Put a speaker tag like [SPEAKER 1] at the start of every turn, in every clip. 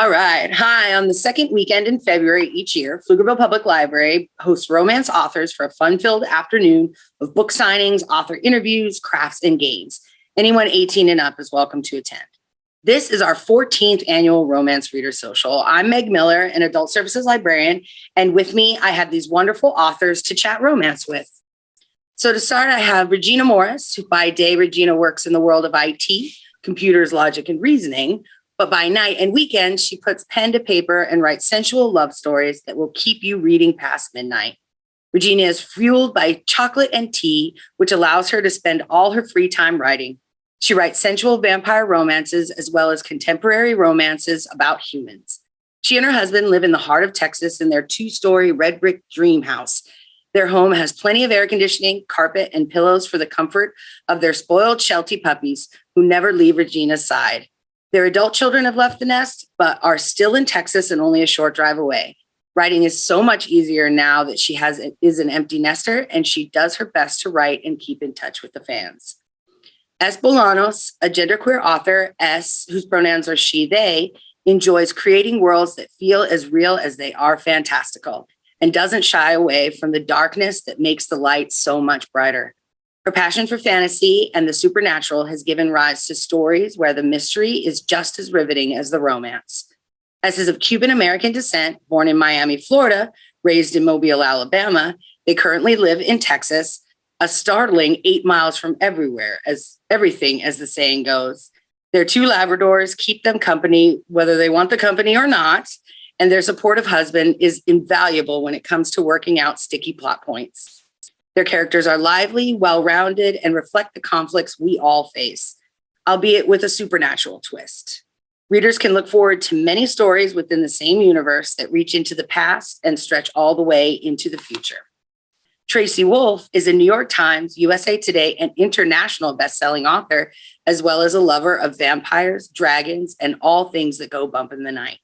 [SPEAKER 1] All right. Hi. On the second weekend in February each year, Pflugerville Public Library hosts romance authors for a fun-filled afternoon of book signings, author interviews, crafts, and games. Anyone 18 and up is welcome to attend. This is our 14th annual Romance Reader Social. I'm Meg Miller, an adult services librarian, and with me, I have these wonderful authors to chat romance with. So to start, I have Regina Morris, who by day, Regina works in the world of IT, computers, logic, and reasoning, but by night and weekends, she puts pen to paper and writes sensual love stories that will keep you reading past midnight. Regina is fueled by chocolate and tea, which allows her to spend all her free time writing. She writes sensual vampire romances as well as contemporary romances about humans. She and her husband live in the heart of Texas in their two-story red brick dream house. Their home has plenty of air conditioning, carpet, and pillows for the comfort of their spoiled Sheltie puppies who never leave Regina's side. Their adult children have left the nest, but are still in Texas and only a short drive away. Writing is so much easier now that she has is an empty nester and she does her best to write and keep in touch with the fans. S. Bolanos, a genderqueer author, S, whose pronouns are she, they, enjoys creating worlds that feel as real as they are fantastical and doesn't shy away from the darkness that makes the light so much brighter. Her passion for fantasy and the supernatural has given rise to stories where the mystery is just as riveting as the romance. As is of Cuban American descent, born in Miami, Florida, raised in Mobile, Alabama, they currently live in Texas, a startling eight miles from everywhere, as everything, as the saying goes. Their two Labradors keep them company, whether they want the company or not, and their supportive husband is invaluable when it comes to working out sticky plot points. Their characters are lively, well-rounded, and reflect the conflicts we all face, albeit with a supernatural twist. Readers can look forward to many stories within the same universe that reach into the past and stretch all the way into the future. Tracy Wolff is a New York Times, USA Today, and international best-selling author, as well as a lover of vampires, dragons, and all things that go bump in the night.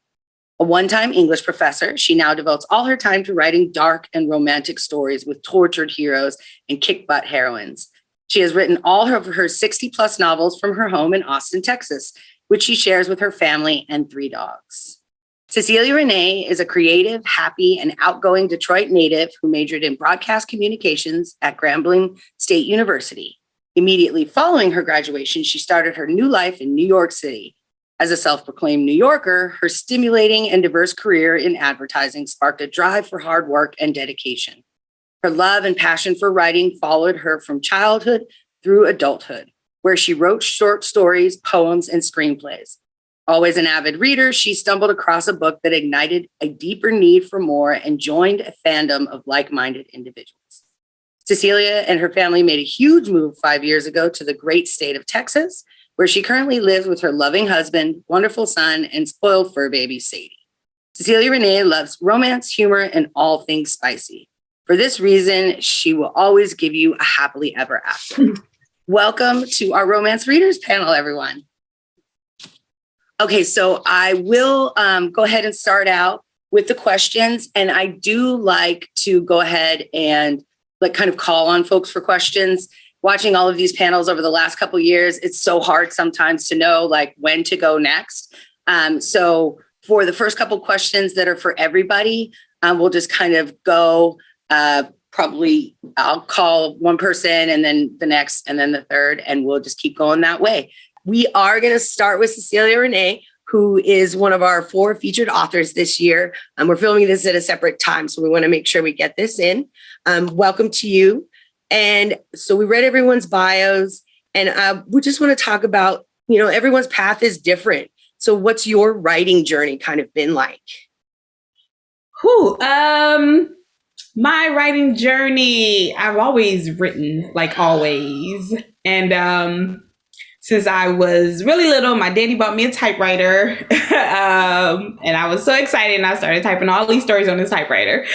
[SPEAKER 1] A one-time English professor, she now devotes all her time to writing dark and romantic stories with tortured heroes and kick-butt heroines. She has written all of her 60 plus novels from her home in Austin, Texas, which she shares with her family and three dogs. Cecilia Renee is a creative, happy, and outgoing Detroit native who majored in broadcast communications at Grambling State University. Immediately following her graduation, she started her new life in New York City, as a self-proclaimed New Yorker, her stimulating and diverse career in advertising sparked a drive for hard work and dedication. Her love and passion for writing followed her from childhood through adulthood, where she wrote short stories, poems, and screenplays. Always an avid reader, she stumbled across a book that ignited a deeper need for more and joined a fandom of like-minded individuals. Cecilia and her family made a huge move five years ago to the great state of Texas, where she currently lives with her loving husband, wonderful son, and spoiled fur baby, Sadie. Cecilia Renee loves romance, humor, and all things spicy. For this reason, she will always give you a happily ever after. Welcome to our Romance Readers panel, everyone. Okay, so I will um, go ahead and start out with the questions, and I do like to go ahead and like kind of call on folks for questions watching all of these panels over the last couple years, it's so hard sometimes to know like when to go next. Um, so for the first couple questions that are for everybody, um, we'll just kind of go uh, probably I'll call one person and then the next and then the third, and we'll just keep going that way. We are going to start with Cecilia Renee, who is one of our four featured authors this year. Um, we're filming this at a separate time, so we want to make sure we get this in. Um, welcome to you. And so we read everyone's bios and uh, we just want to talk about, you know, everyone's path is different. So what's your writing journey kind of been like?
[SPEAKER 2] Who, um, my writing journey, I've always written like always. And, um, since I was really little, my daddy bought me a typewriter. um, and I was so excited and I started typing all these stories on this typewriter.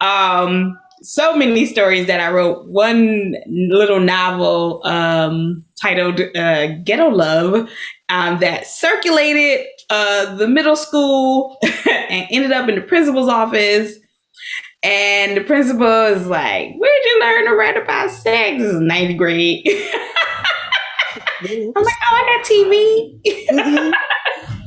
[SPEAKER 2] Um, so many stories that I wrote. One little novel um, titled uh, Ghetto Love um, that circulated uh, the middle school and ended up in the principal's office. And the principal is like, Where'd you learn to write about sex? This is ninth grade. I'm like, Oh, I got TV. Mm-hmm.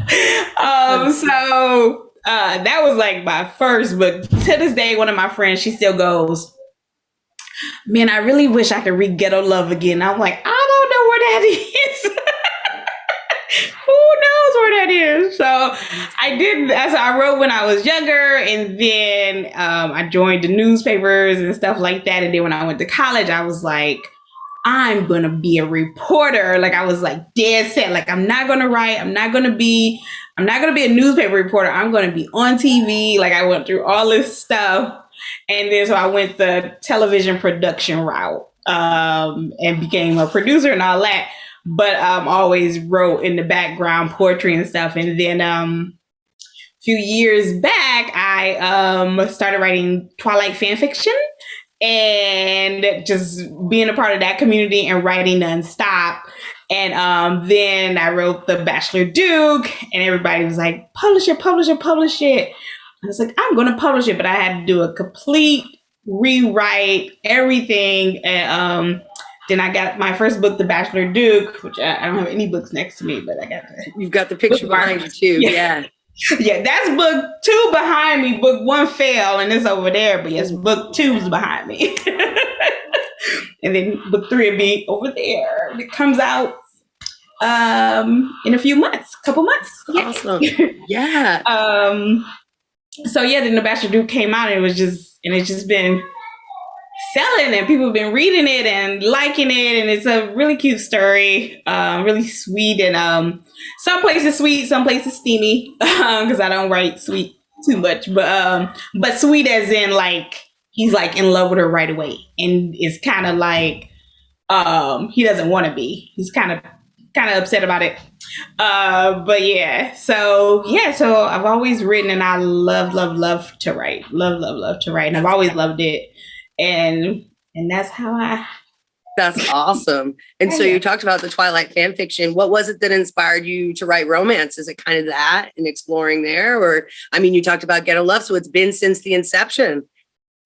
[SPEAKER 2] um, so uh, that was like my first, but to this day, one of my friends, she still goes, Man, I really wish I could read Ghetto Love again. I'm like, I don't know where that is. Who knows where that is? So I did. That's I wrote when I was younger, and then um, I joined the newspapers and stuff like that. And then when I went to college, I was like, I'm gonna be a reporter. Like I was like dead set. Like I'm not gonna write. I'm not gonna be. I'm not gonna be a newspaper reporter. I'm gonna be on TV. Like I went through all this stuff, and then so I went the television production route um, and became a producer and all that but um always wrote in the background poetry and stuff. And then um a few years back I um started writing Twilight fan fiction and just being a part of that community and writing nonstop. And um, then I wrote The Bachelor Duke, and everybody was like, publish it, publish it, publish it. I was like, I'm going to publish it, but I had to do a complete rewrite, everything. And um, then I got my first book, The Bachelor Duke, which I, I don't have any books next to me, but I got the
[SPEAKER 1] You've got the picture behind you too.
[SPEAKER 2] Yeah.
[SPEAKER 1] Yeah.
[SPEAKER 2] yeah, that's book two behind me. Book one fell and it's over there, but yes, book two's behind me. and then book three will be over there. It comes out um in a few months, couple months. Yeah.
[SPEAKER 1] Awesome. Yeah.
[SPEAKER 2] um so yeah, then the Bachelor Duke came out and it was just and it's just been selling and people have been reading it and liking it and it's a really cute story uh, really sweet and um some places sweet some places steamy because i don't write sweet too much but um but sweet as in like he's like in love with her right away and it's kind of like um he doesn't want to be he's kind of kind of upset about it uh but yeah so yeah so i've always written and i love love love to write love love love to write and i've always loved it and and that's how I.
[SPEAKER 1] That's awesome. And so you talked about the Twilight fan fiction. What was it that inspired you to write romance? Is it kind of that and exploring there? Or, I mean, you talked about Ghetto Love, so it's been since the inception.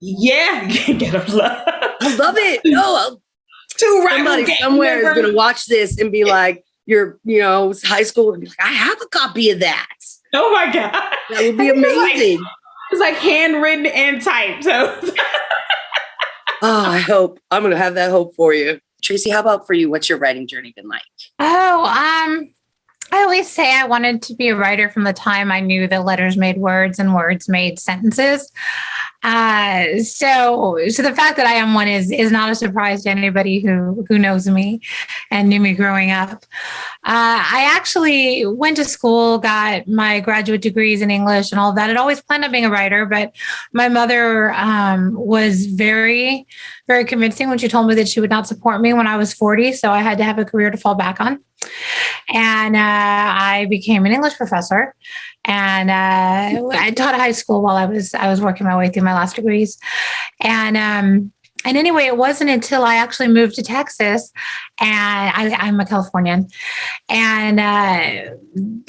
[SPEAKER 2] Yeah, Ghetto Love.
[SPEAKER 1] I love it. No,
[SPEAKER 2] Two right
[SPEAKER 1] somebody somewhere is going to watch this and be like, you're, you know, high school and be like, I have a copy of that.
[SPEAKER 2] Oh my god,
[SPEAKER 1] That would be
[SPEAKER 2] It's like-
[SPEAKER 1] amazing.
[SPEAKER 2] it's like handwritten and typed. So
[SPEAKER 1] Oh, I hope I'm going to have that hope for you. Tracy, how about for you? What's your writing journey been like?
[SPEAKER 3] Oh, um, I always say I wanted to be a writer from the time I knew that letters made words and words made sentences. Uh, so, so the fact that I am one is is not a surprise to anybody who who knows me and knew me growing up. Uh, I actually went to school, got my graduate degrees in English and all that. I'd always planned on being a writer, but my mother um, was very, very convincing when she told me that she would not support me when I was 40. So I had to have a career to fall back on. And uh, I became an English professor. And uh, I taught high school while I was I was working my way through my last degrees. And um, and anyway, it wasn't until I actually moved to Texas, and I, I'm a Californian, and uh,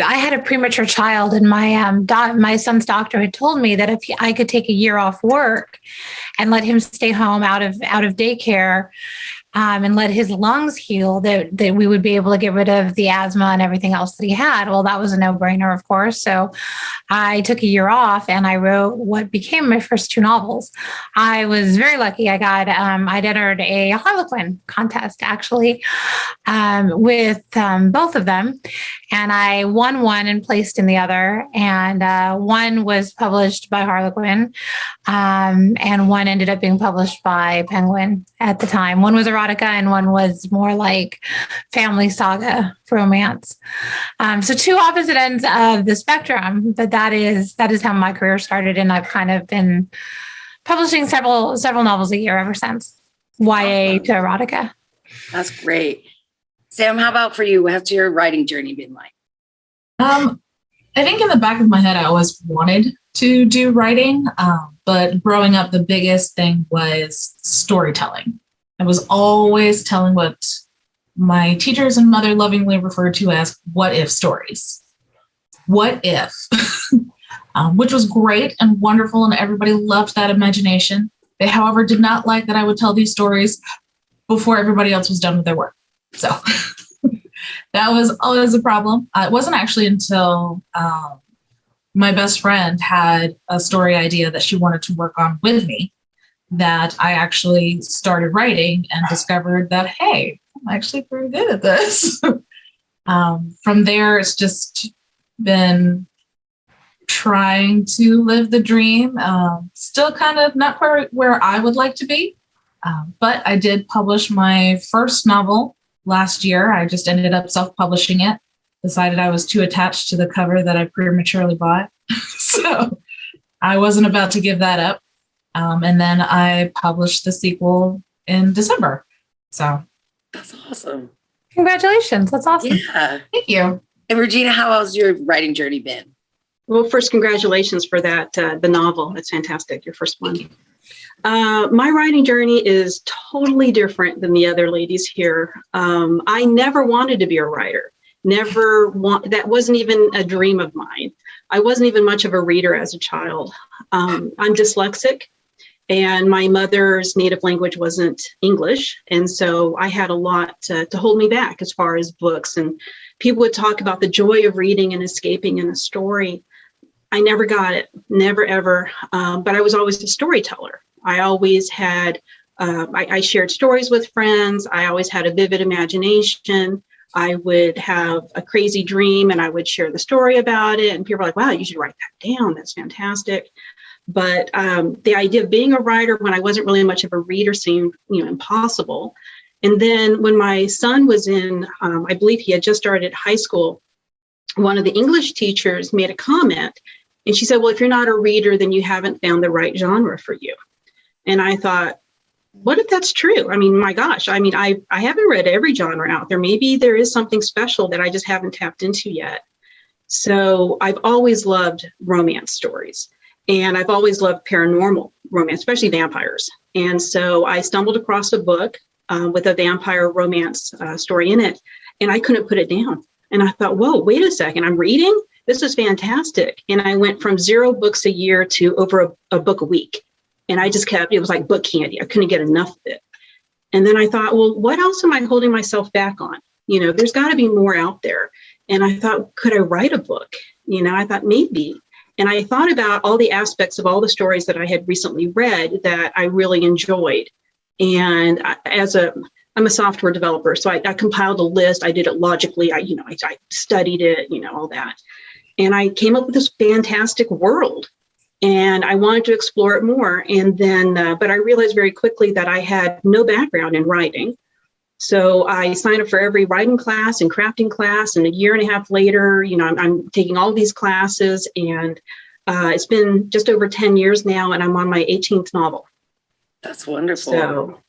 [SPEAKER 3] I had a premature child, and my um, doc, my son's doctor had told me that if I could take a year off work and let him stay home out of out of daycare, um, and let his lungs heal, that that we would be able to get rid of the asthma and everything else that he had. Well, that was a no brainer, of course. So I took a year off and I wrote what became my first two novels. I was very lucky. I got um, I'd entered a Harlequin contest actually um, with um, both of them, and I won one and placed in the other. And uh, one was published by Harlequin, um, and one ended up being published by Penguin at the time. One was erotica, and one was more like family saga romance. Um, so two opposite ends of the spectrum, but that is that is how my career started, and I've kind of been publishing several several novels a year ever since. YA to erotica.
[SPEAKER 1] That's great. Sam, how about for you? What's your writing journey been like?
[SPEAKER 4] Um, I think in the back of my head, I always wanted to do writing, um, but growing up, the biggest thing was storytelling. I was always telling what my teachers and mother lovingly referred to as what if stories. What if? um, which was great and wonderful, and everybody loved that imagination. They, however, did not like that I would tell these stories before everybody else was done with their work. So that was always a problem. Uh, it wasn't actually until um, my best friend had a story idea that she wanted to work on with me that I actually started writing and discovered that, hey, I'm actually pretty good at this. um, from there, it's just been trying to live the dream. Um, still kind of not quite where I would like to be, um, but I did publish my first novel last year. I just ended up self-publishing it. Decided I was too attached to the cover that I prematurely bought, so I wasn't about to give that up. Um, and then I published the sequel in December. So
[SPEAKER 1] That's awesome.
[SPEAKER 3] Congratulations. That's awesome.
[SPEAKER 1] Yeah.
[SPEAKER 4] thank you.
[SPEAKER 1] And Regina, how has your writing journey been?
[SPEAKER 5] Well, first, congratulations for that, uh, the novel. That's fantastic, your first one. Uh, my writing journey is totally different than the other ladies here. Um, I never wanted to be a writer. Never want, that wasn't even a dream of mine. I wasn't even much of a reader as a child. Um, I'm dyslexic and my mother's native language wasn't English. And so I had a lot to, to hold me back as far as books and people would talk about the joy of reading and escaping in a story. I never got it, never ever. Um, but I was always a storyteller. I always had, uh, I, I, shared stories with friends. I always had a vivid imagination. I would have a crazy dream and I would share the story about it. And people were like, wow, you should write that down. That's fantastic. But um, the idea of being a writer when I wasn't really much of a reader seemed, you know, impossible. And then when my son was in, um, I believe he had just started high school, one of the English teachers made a comment and she said, well, if you're not a reader, then you haven't found the right genre for you. And I thought, what if that's true? I mean, my gosh, I mean, I, I haven't read every genre out there. Maybe there is something special that I just haven't tapped into yet. So I've always loved romance stories and I've always loved paranormal romance, especially vampires. And so I stumbled across a book uh, with a vampire romance uh, story in it and I couldn't put it down. And I thought, whoa, wait a second, I'm reading? This is fantastic. And I went from zero books a year to over a, a book a week. And I just kept, it was like book candy. I couldn't get enough of it. And then I thought, well, what else am I holding myself back on? You know, there's got to be more out there. And I thought, could I write a book? You know, I thought maybe. And I thought about all the aspects of all the stories that I had recently read that I really enjoyed. And as a, I'm a software developer, so I, I compiled a list. I did it logically. I, you know, I, I studied it, you know, all that. And I came up with this fantastic world and I wanted to explore it more. And then, uh, but I realized very quickly that I had no background in writing. So I signed up for every writing class and crafting class. And a year and a half later, you know, I'm, I'm taking all these classes and uh, it's been just over 10 years now and I'm on my 18th novel.
[SPEAKER 1] That's wonderful.
[SPEAKER 5] So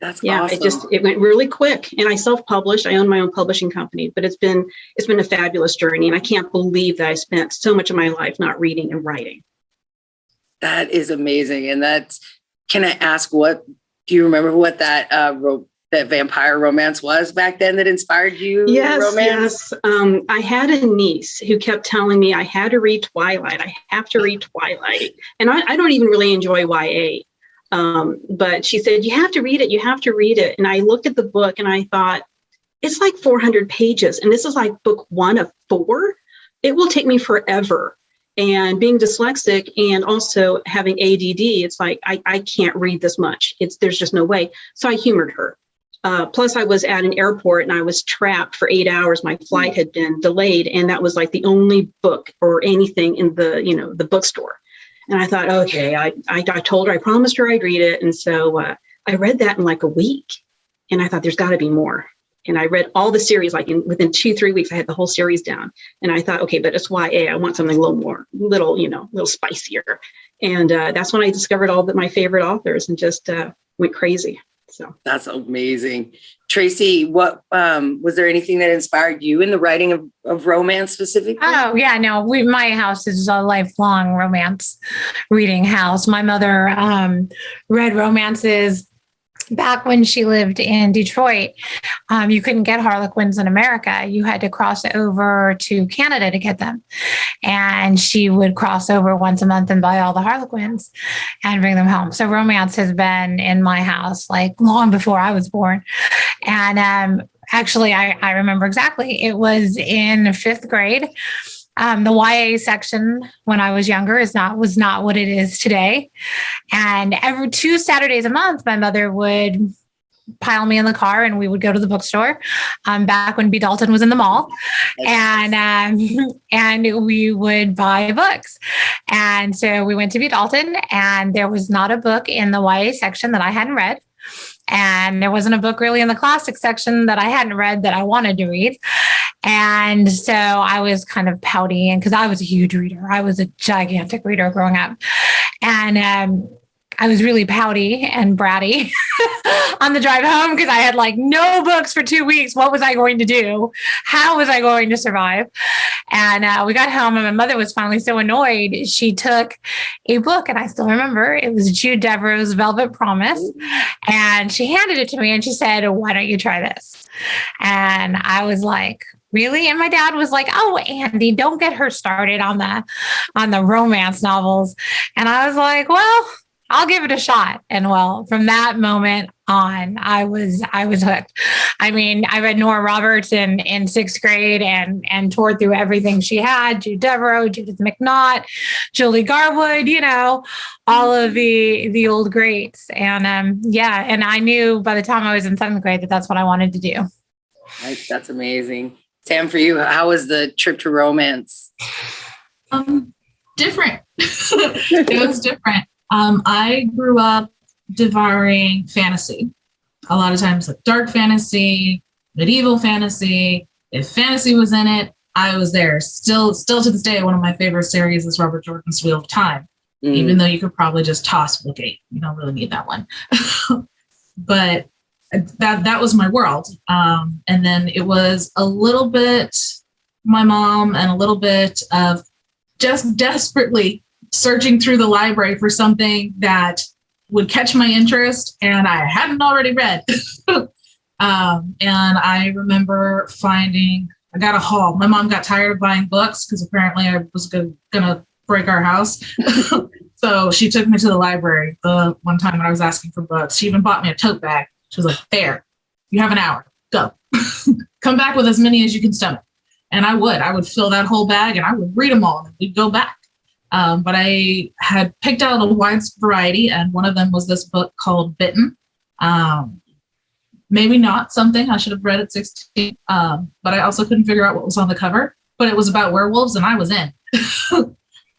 [SPEAKER 1] that's
[SPEAKER 5] yeah,
[SPEAKER 1] awesome.
[SPEAKER 5] it just, it went really quick and I self-published, I own my own publishing company, but it's been, it's been a fabulous journey. And I can't believe that I spent so much of my life not reading and writing.
[SPEAKER 1] That is amazing. And that's, can I ask what, do you remember what that, uh, that vampire romance was back then that inspired you?
[SPEAKER 5] Yes,
[SPEAKER 1] romance?
[SPEAKER 5] yes. Um, I had a niece who kept telling me I had to read Twilight. I have to read Twilight. And I, I don't even really enjoy YA. Um, but she said, you have to read it. You have to read it. And I looked at the book and I thought, it's like 400 pages. And this is like book one of four. It will take me forever. And being dyslexic and also having ADD, it's like, I, I can't read this much. It's There's just no way. So I humored her. Uh, plus, I was at an airport and I was trapped for eight hours. My flight had been delayed, and that was like the only book or anything in the you know the bookstore. And I thought, okay, I I, I told her, I promised her I'd read it, and so uh, I read that in like a week. And I thought, there's got to be more. And I read all the series like in within two three weeks. I had the whole series down, and I thought, okay, but it's YA. I want something a little more, little you know, a little spicier. And uh, that's when I discovered all that my favorite authors and just uh, went crazy. So
[SPEAKER 1] That's amazing. Tracy, what, um, was there anything that inspired you in the writing of, of romance specifically?
[SPEAKER 3] Oh yeah, no. We my house is a lifelong romance reading house. My mother um, read romances back when she lived in Detroit. Um, you couldn't get Harlequins in America. You had to cross over to Canada to get them, and she would cross over once a month and buy all the Harlequins and bring them home. So romance has been in my house like long before I was born, and um, actually, I, I remember exactly. It was in fifth grade. Um, the YA section when I was younger is not was not what it is today. And every two Saturdays a month, my mother would pile me in the car and we would go to the bookstore um, back when B. Dalton was in the mall. And um, and we would buy books. And so we went to B. Dalton and there was not a book in the YA section that I hadn't read. And there wasn't a book really in the classic section that I hadn't read that I wanted to read. And so I was kind of pouty and because I was a huge reader, I was a gigantic reader growing up. And um, I was really pouty and bratty on the drive home because I had like no books for two weeks. What was I going to do? How was I going to survive? And uh, we got home, and my mother was finally so annoyed. She took a book, and I still remember it was Jude Deveraux's Velvet Promise. And she handed it to me and she said, Why don't you try this? And I was like, really and my dad was like oh andy don't get her started on the on the romance novels and i was like well I'll give it a shot. And well, from that moment on, I was I was hooked. I mean, I read Nora Roberts in in sixth grade and and tore through everything she had: Jude Deveraux, Judith McNaught, Julie Garwood, you know, all of the the old greats. And um, yeah, and I knew by the time I was in seventh grade that that's what I wanted to do.
[SPEAKER 1] That's amazing. Sam, for you, how was the trip to romance?
[SPEAKER 4] Um, different. it was different. Um, I grew up devouring fantasy. A lot of times, like dark fantasy, medieval fantasy. If fantasy was in it, I was there. Still, still to this day, one of my favorite series is Robert Jordan's Wheel of Time.
[SPEAKER 1] Mm.
[SPEAKER 4] Even though you could probably just toss Eight, you don't really need that one. but that that was my world. Um, and then it was a little bit my mom and a little bit of just desperately searching through the library for something that would catch my interest and I hadn't already read. um, and I remember finding, I got a haul. My mom got tired of buying books because apparently I was go- gonna break our house. so she took me to the library the one time when I was asking for books. She even bought me a tote bag. She was like, there, you have an hour, go. Come back with as many as you can stomach. And I would, I would fill that whole bag and I would read them all and we'd go back. Um, but I had picked out a wide variety, and one of them was this book called Bitten. Um, maybe not something I should have read at 16, um, but I also couldn't figure out what was on the cover. But it was about werewolves, and I was in.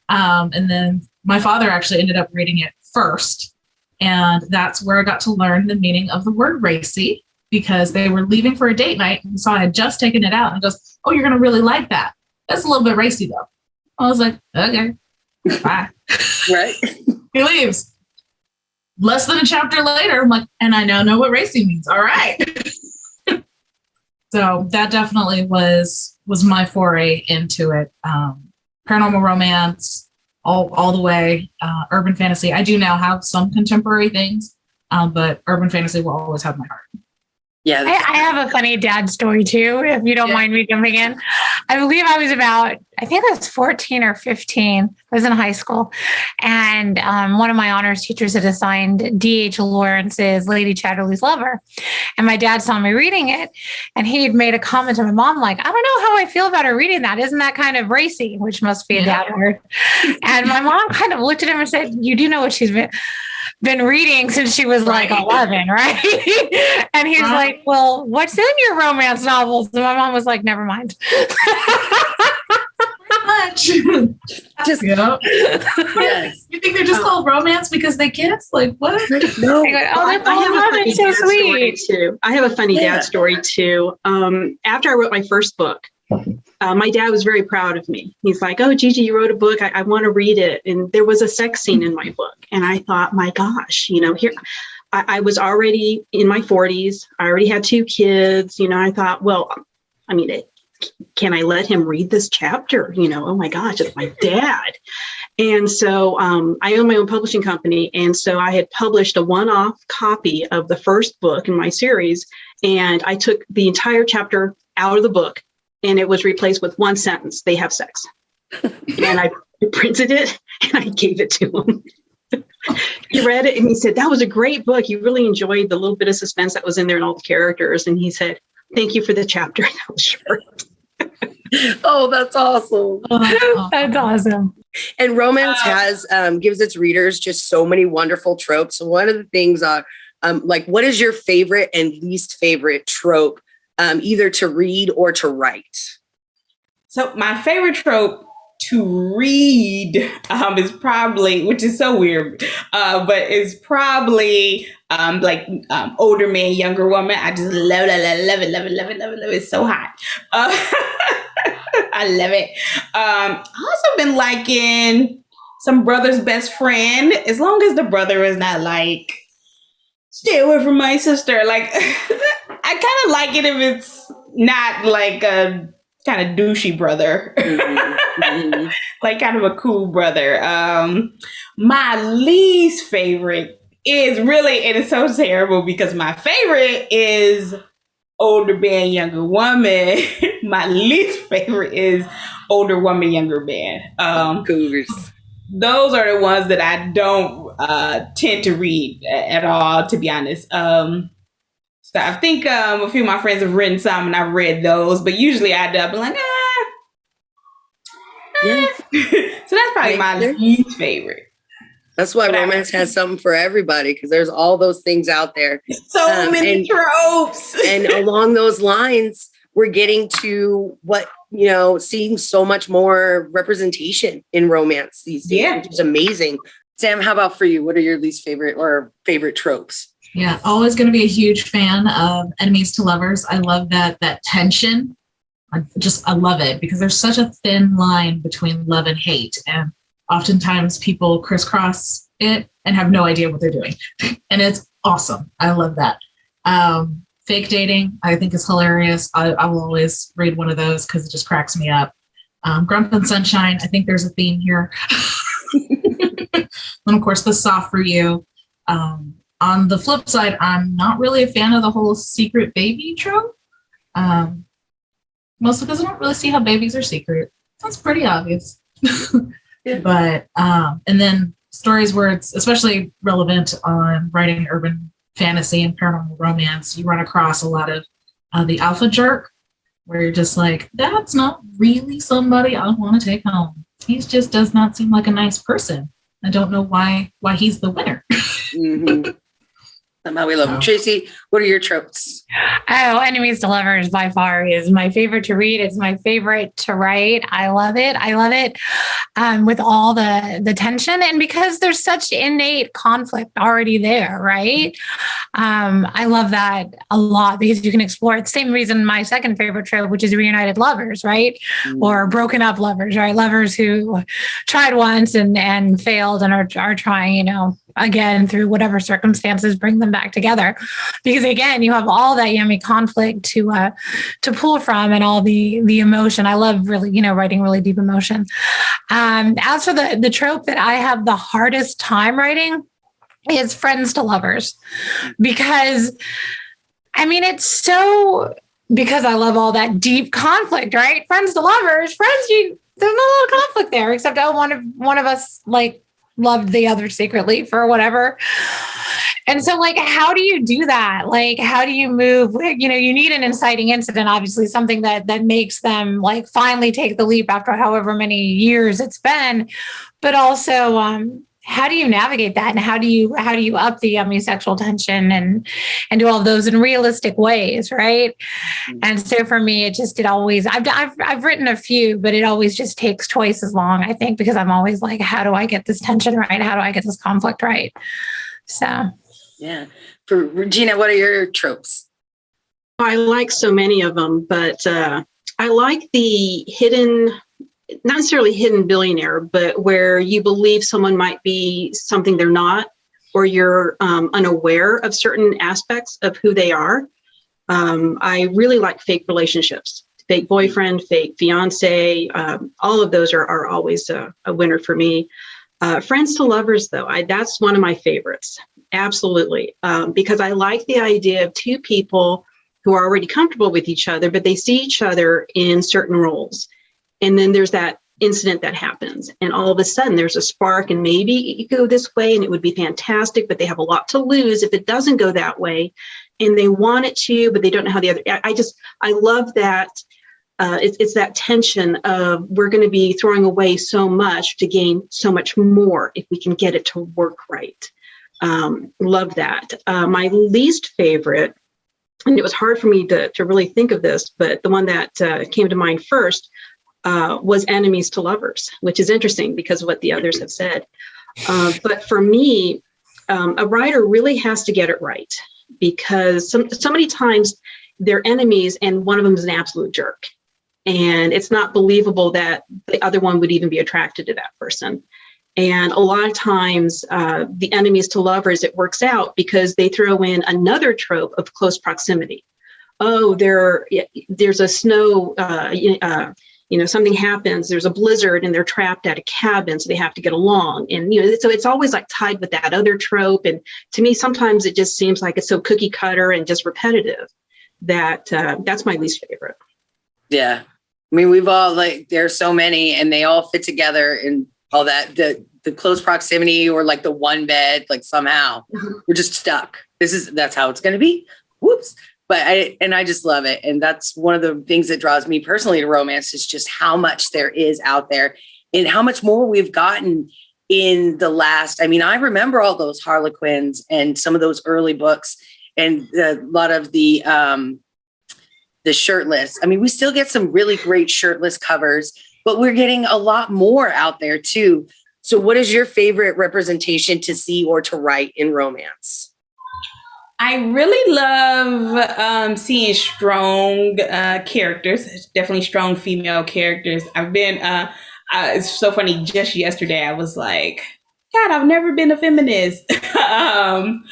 [SPEAKER 4] Um, and then my father actually ended up reading it first, and that's where I got to learn the meaning of the word racy because they were leaving for a date night, and so I had just taken it out, and goes, "Oh, you're gonna really like that. That's a little bit racy, though." I was like, "Okay." Bye.
[SPEAKER 1] Right.
[SPEAKER 4] he leaves. Less than a chapter later, I'm like, and I now know what racy means. All right. so that definitely was was my foray into it. Um, paranormal romance, all all the way. Uh, urban fantasy. I do now have some contemporary things, um, but urban fantasy will always have my heart.
[SPEAKER 1] Yeah.
[SPEAKER 3] I, I have a funny dad story too, if you don't
[SPEAKER 4] Yeah.
[SPEAKER 3] mind me jumping in. I believe I was about, I think I was 14 or 15. I was in high school. And um, one of my honors teachers had assigned D.H. Lawrence's Lady Chatterley's Lover. And my dad saw me reading it. And he had made a comment to my mom, like, I don't know how I feel about her reading that. Isn't that kind of racy? Which must be a
[SPEAKER 4] Yeah.
[SPEAKER 3] dad word. And my mom kind of looked at him and said, You do know what she's been been reading since she was like 11, right? and he's
[SPEAKER 4] Right.
[SPEAKER 3] like, Well, what's in your romance novels? And my mom was like, Never mind.
[SPEAKER 4] Much.
[SPEAKER 1] Just
[SPEAKER 4] yep.
[SPEAKER 1] yes.
[SPEAKER 4] You think they're just called romance because they kiss? Like what?
[SPEAKER 1] No.
[SPEAKER 3] I oh,
[SPEAKER 5] I,
[SPEAKER 3] that's
[SPEAKER 5] I have a funny
[SPEAKER 3] so
[SPEAKER 5] dad story
[SPEAKER 3] sweet.
[SPEAKER 5] too. I have a funny
[SPEAKER 1] Yeah.
[SPEAKER 5] dad story too. Um, after I wrote my first book, uh, my dad was very proud of me. He's like, "Oh, Gigi, you wrote a book. I, I want to read it." And there was a sex scene in my book, and I thought, "My gosh, you know, here." I, I was already in my 40s. I already had two kids. You know, I thought, well, I mean, it, can I let him read this chapter? You know, oh my gosh, it's my dad. And so um, I own my own publishing company. And so I had published a one off copy of the first book in my series. And I took the entire chapter out of the book and it was replaced with one sentence they have sex. and I printed it and I gave it to him. he read it and he said, That was a great book. You really enjoyed the little bit of suspense that was in there and all the characters. And he said, Thank you for the chapter. That was short.
[SPEAKER 1] Oh, that's awesome.
[SPEAKER 4] Oh,
[SPEAKER 3] That's awesome.
[SPEAKER 1] And romance has um, gives its readers just so many wonderful tropes. One of the things are um, like, what is your favorite and least favorite trope, um, either to read or to write?
[SPEAKER 2] So my favorite trope to read um, is probably, which is so weird, uh, but is probably um, like um, older man, younger woman. I just love, love, love, love it, love it, love it, love it, love it. It's so hot. Uh, I love it. Um, also been liking some brother's best friend, as long as the brother is not like, stay away from my sister. Like, I kind of like it if it's not like a kind of douchey brother.
[SPEAKER 1] Mhm, mhm.
[SPEAKER 2] like kind of a cool brother. Um, my least favorite is really, and it's so terrible because my favorite is older man, younger woman. my least favorite is older woman, younger man. Um,
[SPEAKER 1] Cougars.
[SPEAKER 2] those are the ones that I don't uh, tend to read at all, to be honest. Um, so I think um, a few of my friends have written some, and I've read those, but usually I end up like, ah.
[SPEAKER 1] Yeah.
[SPEAKER 2] so that's probably my least favorite.
[SPEAKER 1] That's why
[SPEAKER 2] But
[SPEAKER 1] romance has something for everybody because there's all those things out there.
[SPEAKER 2] So
[SPEAKER 1] Um,
[SPEAKER 2] many
[SPEAKER 1] and-
[SPEAKER 2] tropes.
[SPEAKER 1] And along those lines, we're getting to what, you know, seeing so much more representation in romance these days,
[SPEAKER 2] Yeah.
[SPEAKER 1] which is amazing. Sam, how about for you? What are your least favorite or favorite tropes?
[SPEAKER 4] Yeah, always going to be a huge fan of enemies to lovers. I love that that tension. I just I love it because there's such a thin line between love and hate, and oftentimes people crisscross it and have no idea what they're doing, and it's awesome. I love that. Um, fake dating, I think is hilarious. I, I will always read one of those because it just cracks me up. Um, Grump and Sunshine, I think there's a theme here. and of course, the soft for you. Um, on the flip side, I'm not really a fan of the whole secret baby trope. Um, mostly because I don't really see how babies are secret. That's pretty obvious.
[SPEAKER 1] Yeah.
[SPEAKER 4] But um, and then stories where it's especially relevant on writing urban fantasy and paranormal romance, you run across a lot of uh, the alpha jerk, where you're just like, that's not really somebody I want to take home. He just does not seem like a nice person. I don't know why why he's the winner.
[SPEAKER 1] Mhm. Somehow we love them. Tracy, what are your tropes?
[SPEAKER 3] Oh, Enemies to Lovers by far is my favorite to read. It's my favorite to write. I love it. I love it um, with all the the tension and because there's such innate conflict already there, right? Um, I love that a lot because you can explore it. Same reason my second favorite trope, which is reunited lovers, right? Or broken up lovers, right? Lovers who tried once and and failed and are are trying, you know, again through whatever circumstances bring them back together. Because again you have all that yummy conflict to uh to pull from and all the the emotion. I love really you know writing really deep emotion. Um as for the the trope that i have the hardest time writing is friends to lovers. Because i mean it's so because i love all that deep conflict right? Friends to lovers friends you there's a of conflict there except oh one of one of us like loved the other secretly for whatever and so, like, how do you do that? Like, how do you move? You know, you need an inciting incident, obviously, something that that makes them like finally take the leap after however many years it's been. But also, um, how do you navigate that, and how do you how do you up the yummy sexual tension and and do all of those in realistic ways, right? And so for me, it just it always I've I've I've written a few, but it always just takes twice as long, I think, because I'm always like, how do I get this tension right? How do I get this conflict right? So.
[SPEAKER 1] Yeah. For Regina, what are your tropes?
[SPEAKER 5] I like so many of them, but uh, I like the hidden, not necessarily hidden billionaire, but where you believe someone might be something they're not, or you're um, unaware of certain aspects of who they are. Um, I really like fake relationships, fake boyfriend, fake fiance. Um, all of those are, are always a, a winner for me. Uh, friends to lovers, though, I, that's one of my favorites. Absolutely. Um, because I like the idea of two people who are already comfortable with each other, but they see each other in certain roles. And then there's that incident that happens and all of a sudden there's a spark and maybe you go this way and it would be fantastic but they have a lot to lose if it doesn't go that way and they want it to but they don't know how the other i just i love that uh, it's, it's that tension of we're going to be throwing away so much to gain so much more if we can get it to work right. Um, love that. Uh, my least favorite and it was hard for me to, to really think of this but the one that uh, came to mind first uh, was enemies to lovers, which is interesting because what the others have said. Uh, but for me, um, a writer really has to get it right because some, so many times they're enemies and one of them is an absolute jerk. And it's not believable that the other one would even be attracted to that person. And a lot of times, uh, the enemies to lovers, it works out because they throw in another trope of close proximity. Oh, there, there's a snow, uh, uh, you know something happens there's a blizzard and they're trapped at a cabin so they have to get along and you know so it's always like tied with that other trope and to me sometimes it just seems like it's so cookie cutter and just repetitive that uh, that's my least favorite
[SPEAKER 1] Yeah. I mean, we've all like, there's so many and they all fit together and all that, the, the close proximity or like the one bed, like somehow
[SPEAKER 5] Mhm.
[SPEAKER 1] we're just stuck. This is, that's how it's going to be. Whoops. But I, and I just love it. And that's one of the things that draws me personally to romance is just how much there is out there and how much more we've gotten in the last, I mean, I remember all those Harlequins and some of those early books and a lot of the, um, the shirtless. I mean, we still get some really great shirtless covers, but we're getting a lot more out there too. So what is your favorite representation to see or to write in romance?
[SPEAKER 2] I really love um, seeing strong uh, characters, definitely strong female characters. I've been, uh, uh, it's so funny, just yesterday I was like, God, I've never been a feminist. um,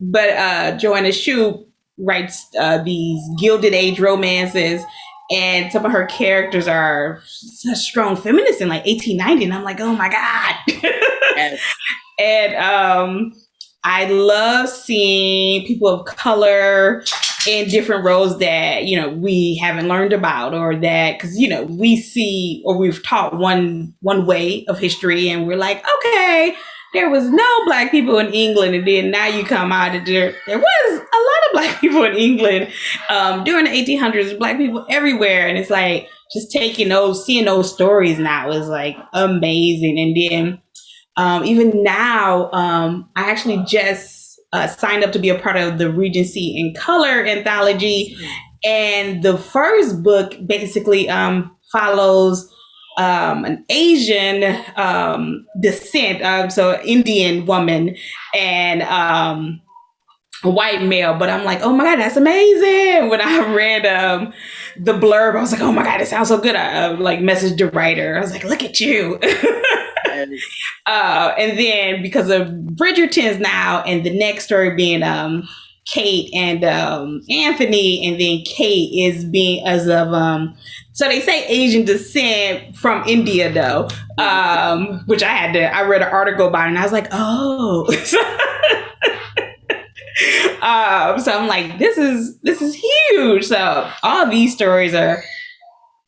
[SPEAKER 2] but uh, Joanna Shupe writes uh, these Gilded Age romances, and some of her characters are such strong feminists in like 1890. And I'm like, oh my God.
[SPEAKER 1] Yes.
[SPEAKER 2] and um, I love seeing people of color in different roles that you know we haven't learned about, or that because you know we see or we've taught one one way of history, and we're like, okay, there was no black people in England, and then now you come out and there there was a lot of black people in England um, during the 1800s, black people everywhere, and it's like just taking those, seeing those stories now is like amazing, and then um, even now, um, I actually just uh, signed up to be a part of the Regency in Color anthology. And the first book basically um, follows um, an Asian um, descent, so Indian woman, and um, a white male. But I'm like, oh my God, that's amazing. When I read um, the blurb, I was like, oh my God, it sounds so good. I uh, like messaged the writer. I was like, look at you. Uh, and then because of Bridgerton's now, and the next story being um, Kate and um, Anthony, and then Kate is being as of um, so they say Asian descent from India though, um, which I had to I read an article about it and I was like, oh. um, so I'm like, this is this is huge. So all these stories are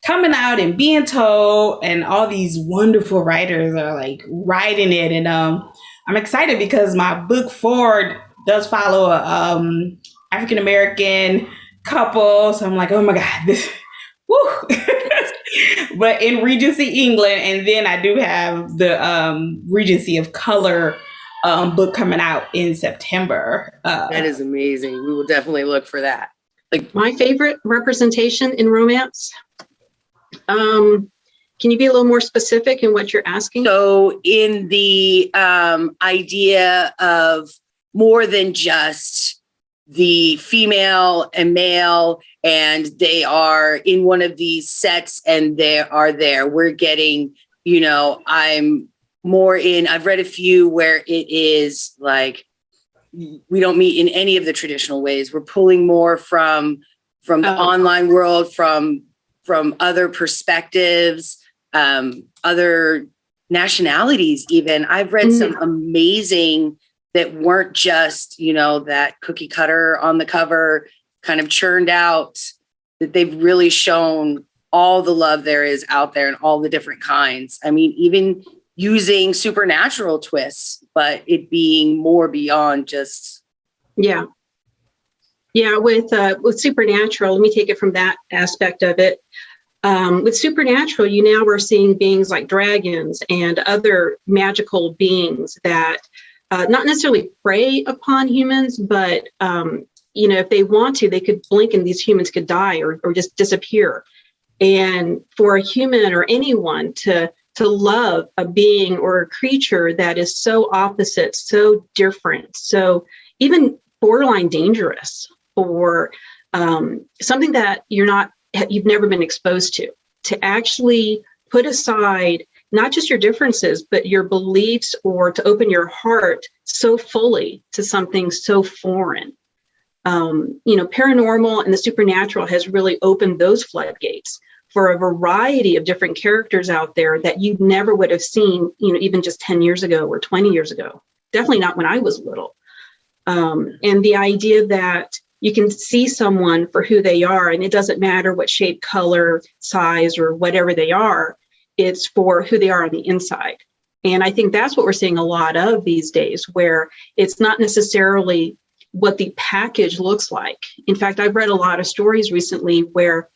[SPEAKER 2] coming out and being told and all these wonderful writers are like writing it and um i'm excited because my book forward does follow a um african american couple so i'm like oh my god this woo. but in regency england and then i do have the um regency of color um book coming out in september uh
[SPEAKER 1] That is amazing. We will definitely look for that.
[SPEAKER 5] Like my favorite representation in romance um, can you be a little more specific in what you're asking
[SPEAKER 1] So in the um, idea of more than just the female and male, and they are in one of these sets and they are there, we're getting, you know, I'm more in, I've read a few where it is like, we don't meet in any of the traditional ways. We're pulling more from, from the
[SPEAKER 5] Oh.
[SPEAKER 1] online world, from, from other perspectives, um, other nationalities even i've read some amazing that weren't just you know that cookie cutter on the cover kind of churned out that they've really shown all the love there is out there and all the different kinds. I mean, even using supernatural twists, but it being more beyond just
[SPEAKER 5] Yeah. Yeah, with uh, with supernatural, let me take it from that aspect of it. Um, with supernatural, you now are seeing beings like dragons and other magical beings that uh, not necessarily prey upon humans, but um, you know, if they want to, they could blink and these humans could die or, or just disappear. And for a human or anyone to to love a being or a creature that is so opposite, so different, so even borderline dangerous, or um, something that you're not you've never been exposed to, to actually put aside not just your differences, but your beliefs, or to open your heart so fully to something so foreign. Um, you know, paranormal and the supernatural has really opened those floodgates for a variety of different characters out there that you never would have seen, you know, even just 10 years ago or 20 years ago. Definitely not when I was little. Um, and the idea that you can see someone for who they are, and it doesn't matter what shape, color, size, or whatever they are, it's for who they are on the inside. And I think that's what we're seeing a lot of these days, where it's not necessarily what the package looks like. In fact, I've read a lot of stories recently where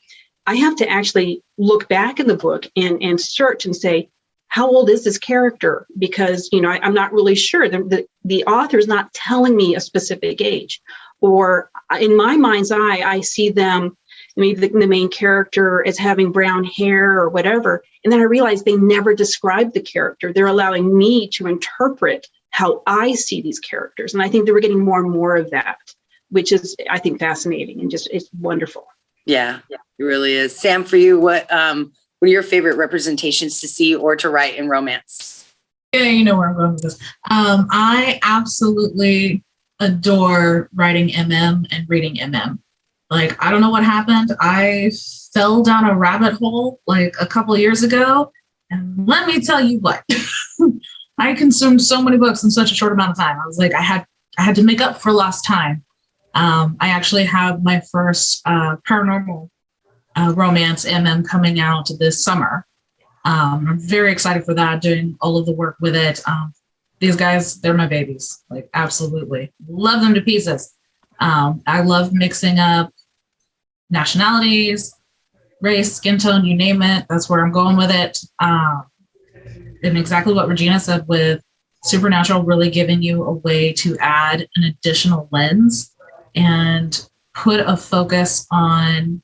[SPEAKER 5] I have to actually look back in the book and, and search and say, how old is this character? Because, you know, I, am not really sure. The, the, the author is not telling me a specific age. Or in my mind's eye, I see them, maybe the, the main character as having brown hair or whatever. And then I realize they never describe the character. They're allowing me to interpret how I see these characters. And I think that we're getting more and more of that, which is, I think, fascinating and just it's wonderful.
[SPEAKER 1] Yeah, it really is. Sam, for you, what um what are your favorite representations to see or to write in romance?
[SPEAKER 4] Yeah, you know where I'm going with this. Um, I absolutely adore writing MM and reading MM. Like, I don't know what happened. I fell down a rabbit hole like a couple years ago. And let me tell you what, I consumed so many books in such a short amount of time. I was like, I had I had to make up for lost time. Um, I actually have my first uh, paranormal uh, romance MM coming out this summer. Um, I'm very excited for that, doing all of the work with it. Um, these guys, they're my babies, like absolutely. Love them to pieces. Um, I love mixing up nationalities, race, skin tone, you name it. That's where I'm going with it. Um, and exactly what Regina said with Supernatural really giving you a way to add an additional lens and put a focus on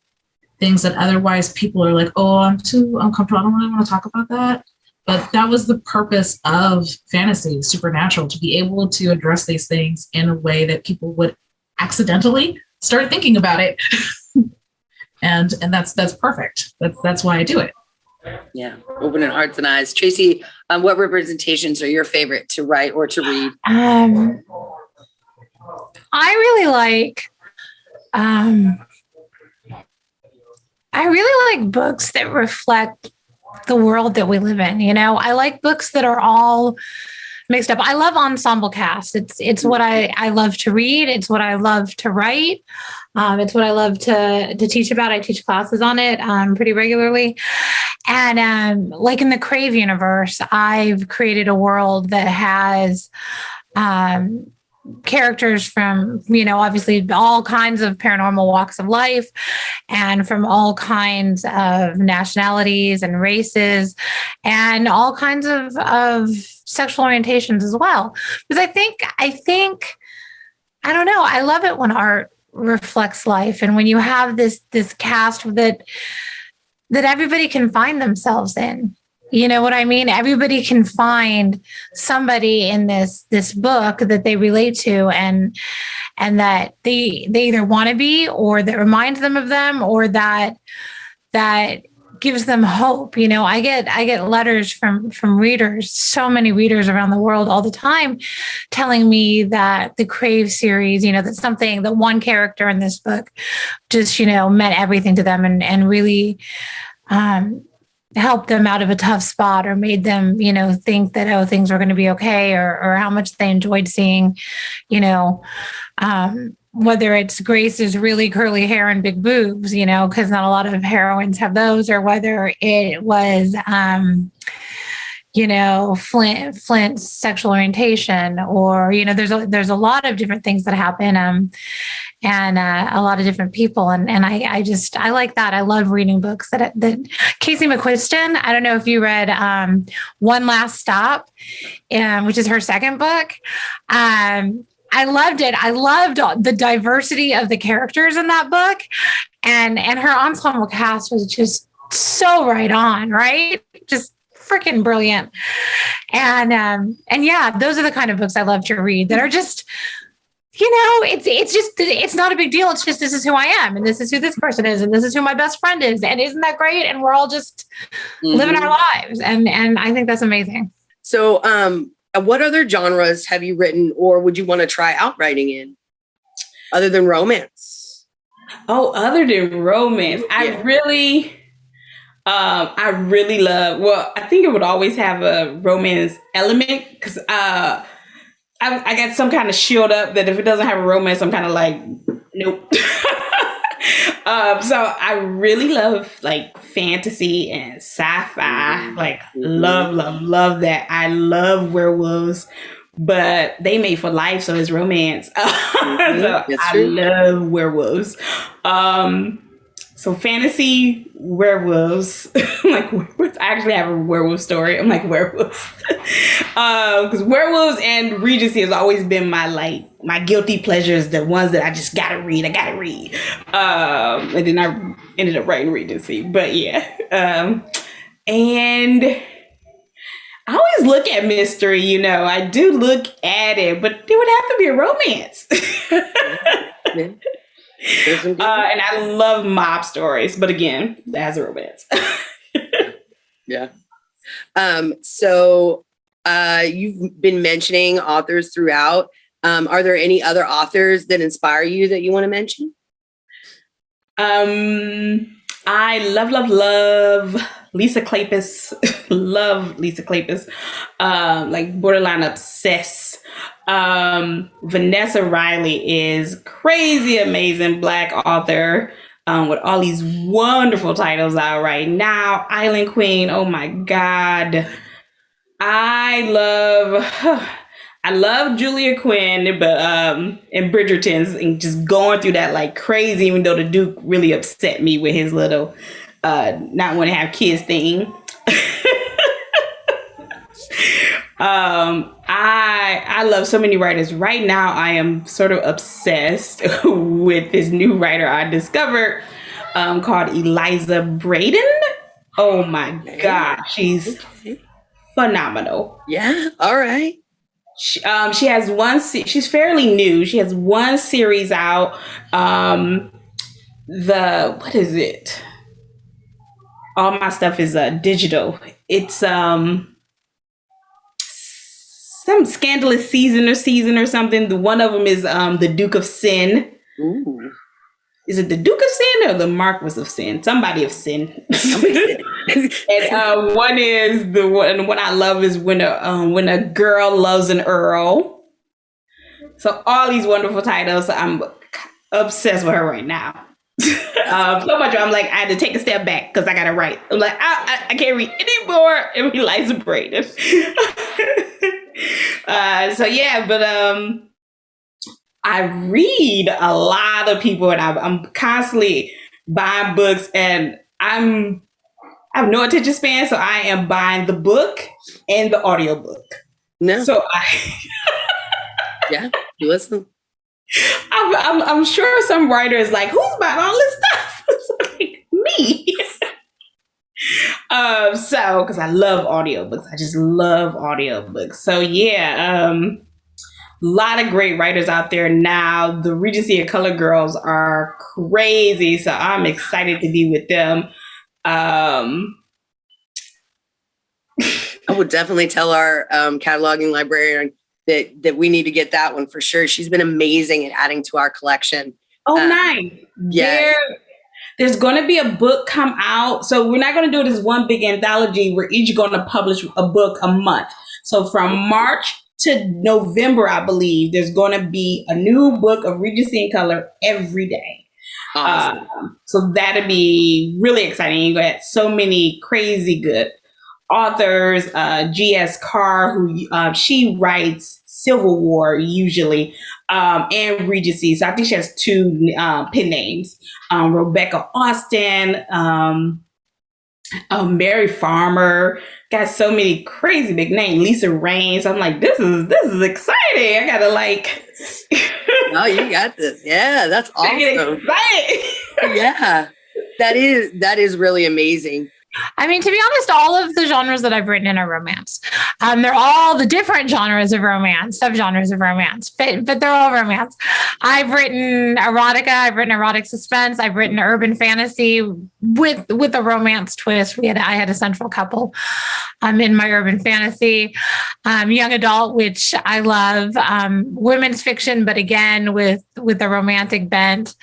[SPEAKER 4] things that otherwise people are like, oh, I'm too uncomfortable. I don't really want to talk about that. But that was the purpose of fantasy, supernatural, to be able to address these things in a way that people would accidentally start thinking about it. and and that's that's perfect. That's that's why I do it.
[SPEAKER 1] Yeah, opening hearts and eyes. Tracy, um, what representations are your favorite to write or to read?
[SPEAKER 3] Um, I really like um, I really like books that reflect the world that we live in. You know, I like books that are all mixed up. I love ensemble cast. It's it's what I I love to read. It's what I love to write. Um, it's what I love to to teach about. I teach classes on it um, pretty regularly. And um, like in the Crave universe, I've created a world that has um, characters from you know obviously all kinds of paranormal walks of life and from all kinds of nationalities and races and all kinds of of sexual orientations as well. Because i think i think i don't know i love it when art reflects life and when you have this this cast that that everybody can find themselves in you know what I mean? Everybody can find somebody in this this book that they relate to and and that they they either want to be or that reminds them of them or that that gives them hope you know i get i get letters from from readers so many readers around the world all the time telling me that the crave series you know that something that one character in this book just you know meant everything to them and and really um helped them out of a tough spot or made them, you know, think that, oh, things were going to be okay or, or how much they enjoyed seeing, you know, um, whether it's Grace's really curly hair and big boobs, you know, because not a lot of heroines have those, or whether it was, um, you know, Flint Flint's sexual orientation, or you know, there's a there's a lot of different things that happen, um, and uh, a lot of different people, and and I I just I like that. I love reading books that that Casey McQuiston. I don't know if you read um, One Last Stop, um, which is her second book. Um, I loved it. I loved the diversity of the characters in that book, and and her ensemble cast was just so right on, right? Just freaking brilliant. And um, and yeah, those are the kind of books I love to read that are just, you know, it's it's just it's not a big deal. It's just this is who I am, and this is who this person is, and this is who my best friend is, and isn't that great? And we're all just
[SPEAKER 1] Mm-hmm.
[SPEAKER 3] living our lives, and and I think that's amazing.
[SPEAKER 1] So, um, what other genres have you written, or would you want to try out writing in, other than romance?
[SPEAKER 2] Oh, other than romance,
[SPEAKER 1] Yeah.
[SPEAKER 2] I really, um, I really love. Well, I think it would always have a romance element because uh, I, I got some kind of shield up that if it doesn't have a romance, I'm kind of like, nope. um, so I really love like fantasy and sci-fi. Like, love, love, love that. I love werewolves. But they made for life, so it's romance. so I love werewolves. Um, so fantasy werewolves, like werewolves. I actually have a werewolf story. I'm like werewolves, because werewolves and Regency has always been my like my guilty pleasures, the ones that I just gotta read. I gotta read, um, and then I ended up writing Regency. But yeah, um, and. I always look at mystery, you know. I do look at it, but there would have to be a romance. Uh, and I love mob stories, but again, that has a romance.
[SPEAKER 1] Yeah. Um, so uh, you've been mentioning authors throughout. Um, are there any other authors that inspire you that you want to mention?
[SPEAKER 2] um, I love, love, love Lisa Kleypas. love Lisa Kleypas. Um, like borderline obsessed. Um, Vanessa Riley is crazy amazing black author. Um, with all these wonderful titles out right now. Island Queen, oh my God. I love I love Julia Quinn, but um and Bridgerton's and just going through that like crazy, even though the Duke really upset me with his little uh not want to have kids thing. um I I love so many writers. Right now I am sort of obsessed with this new writer I discovered um called Eliza Braden. Oh my god, she's phenomenal.
[SPEAKER 1] Yeah. All right.
[SPEAKER 2] She, um, she has one. She's fairly new. She has one series out. Um, the what is it? All my stuff is uh, digital. It's um some scandalous season or season or something. The one of them is um the Duke of Sin.
[SPEAKER 1] Ooh.
[SPEAKER 2] Is it the Duke of Sin or the Marquis of Sin? Somebody of Sin. And uh, one is the one. One I love is when a um, when a girl loves an earl. So all these wonderful titles. I'm obsessed with her right now. um, so much. I'm like I had to take a step back because I gotta write. I'm like I, I, I can't read anymore. And Eliza Braden. uh, so yeah, but um, I read a lot of people, and I, I'm constantly buying books, and I'm I have no attention span, so I am buying the book and the audiobook.
[SPEAKER 1] no.
[SPEAKER 2] So I,
[SPEAKER 1] yeah. You listen.
[SPEAKER 2] I'm, I'm, I'm sure some writer is like, who's buying all this stuff? Like, me. um, so, because I love audiobooks. I just love audiobooks. So, yeah, um, a lot of great writers out there now. The Regency of Color Girls are crazy. So, I'm excited to be with them. Um,
[SPEAKER 1] I would definitely tell our um, cataloging librarian that that we need to get that one for sure. She's been amazing at adding to our collection.
[SPEAKER 2] Oh,
[SPEAKER 1] Uh,
[SPEAKER 2] nice.
[SPEAKER 1] yes.
[SPEAKER 2] There, there's going to be a book come out. So we're not going to do this one big anthology. We're each going to publish a book a month. So from March to November, I believe, there's going to be a new book of Regency in Color every day.
[SPEAKER 1] Awesome.
[SPEAKER 2] Um, so that'd be really exciting. You got so many crazy good authors. Uh, G.S. Carr, who uh, she writes Civil War usually, um, and Regency. So I think she has two uh, pen names. Um, Rebecca Austin, um, um, Mary Farmer. Got so many crazy big names. Lisa Raines. I'm like, this is this is exciting. I gotta like.
[SPEAKER 1] no, you got this. Yeah, that's awesome. yeah, that is that is really amazing.
[SPEAKER 3] I mean, to be honest, all of the genres that I've written in are romance. Um, they're all the different genres of romance, subgenres of romance, but but they're all romance. I've written erotica, I've written erotic suspense, I've written urban fantasy with with a romance twist. We had I had a central couple um, in my urban fantasy, um, young adult, which I love, um, women's fiction, but again with with a romantic bent.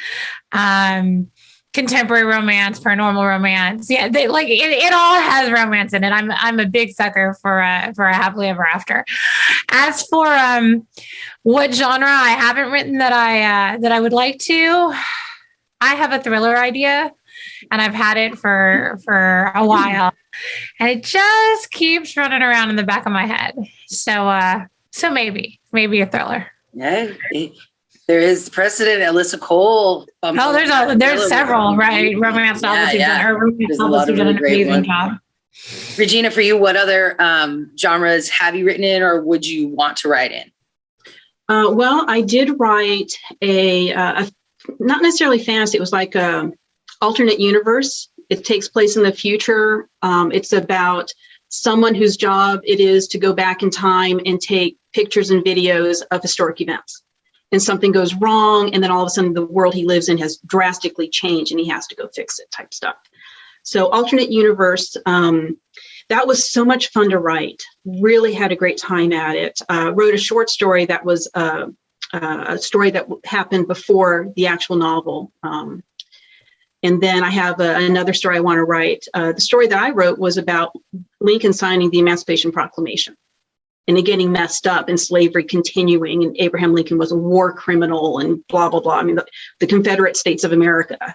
[SPEAKER 3] Um, contemporary romance, paranormal romance. Yeah, they like it, it all has romance in it. I'm I'm a big sucker for a for a happily ever after. As for um what genre I haven't written that I uh that I would like to, I have a thriller idea and I've had it for for a while. And it just keeps running around in the back of my head. So uh so maybe, maybe a thriller.
[SPEAKER 1] Yeah, there is precedent. Alyssa Cole. um,
[SPEAKER 3] Oh, there's a there's several, right? Romance novels who've
[SPEAKER 1] yeah.
[SPEAKER 3] done romance
[SPEAKER 1] There's a
[SPEAKER 3] novels
[SPEAKER 1] lot
[SPEAKER 3] who've
[SPEAKER 1] of
[SPEAKER 3] done an
[SPEAKER 1] really great
[SPEAKER 3] amazing
[SPEAKER 1] ones.
[SPEAKER 3] job.
[SPEAKER 1] Regina, for you, what other um, genres have you written in, or would you want to write in?
[SPEAKER 5] Uh, well, I did write a, uh, a not necessarily fantasy. It was like a alternate universe. It takes place in the future. Um, it's about someone whose job it is to go back in time and take pictures and videos of historic events. And something goes wrong, and then all of a sudden the world he lives in has drastically changed, and he has to go fix it. Type stuff. So alternate universe. Um, that was so much fun to write. Really had a great time at it. Uh, wrote a short story that was uh, uh, a story that happened before the actual novel. Um, and then I have a, another story I want to write. Uh, the story that I wrote was about Lincoln signing the Emancipation Proclamation and it getting messed up and slavery continuing. And Abraham Lincoln was a war criminal and blah, blah, blah. I mean, the, the Confederate States of America.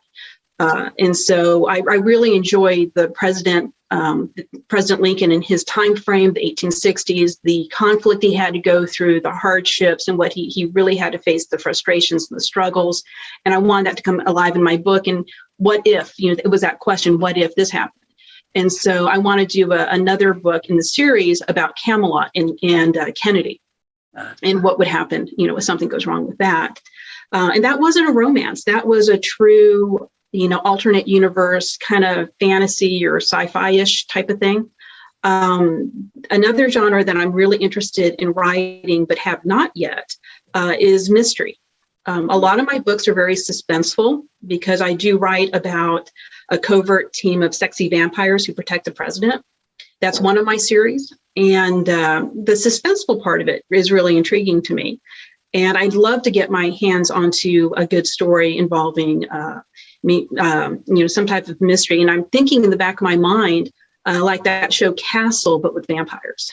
[SPEAKER 5] Uh, and so I, I really enjoyed the president, um, President Lincoln and his time frame, the 1860s, the conflict he had to go through, the hardships, and what he he really had to face, the frustrations and the struggles. And I wanted that to come alive in my book. And what if, you know, it was that question, what if this happened? And so I want to do a, another book in the series about Camelot and, and uh, Kennedy and what would happen, you know, if something goes wrong with that. Uh, and that wasn't a romance. That was a true, you know, alternate universe kind of fantasy or sci-fi-ish type of thing. Um, another genre that I'm really interested in writing but have not yet uh, is mystery. Um, a lot of my books are very suspenseful because I do write about a covert team of sexy vampires who protect the president. That's one of my series. And uh, the suspenseful part of it is really intriguing to me. And I'd love to get my hands onto a good story involving uh, me, um, you know, some type of mystery. And I'm thinking in the back of my mind, uh, like that show Castle, but with vampires,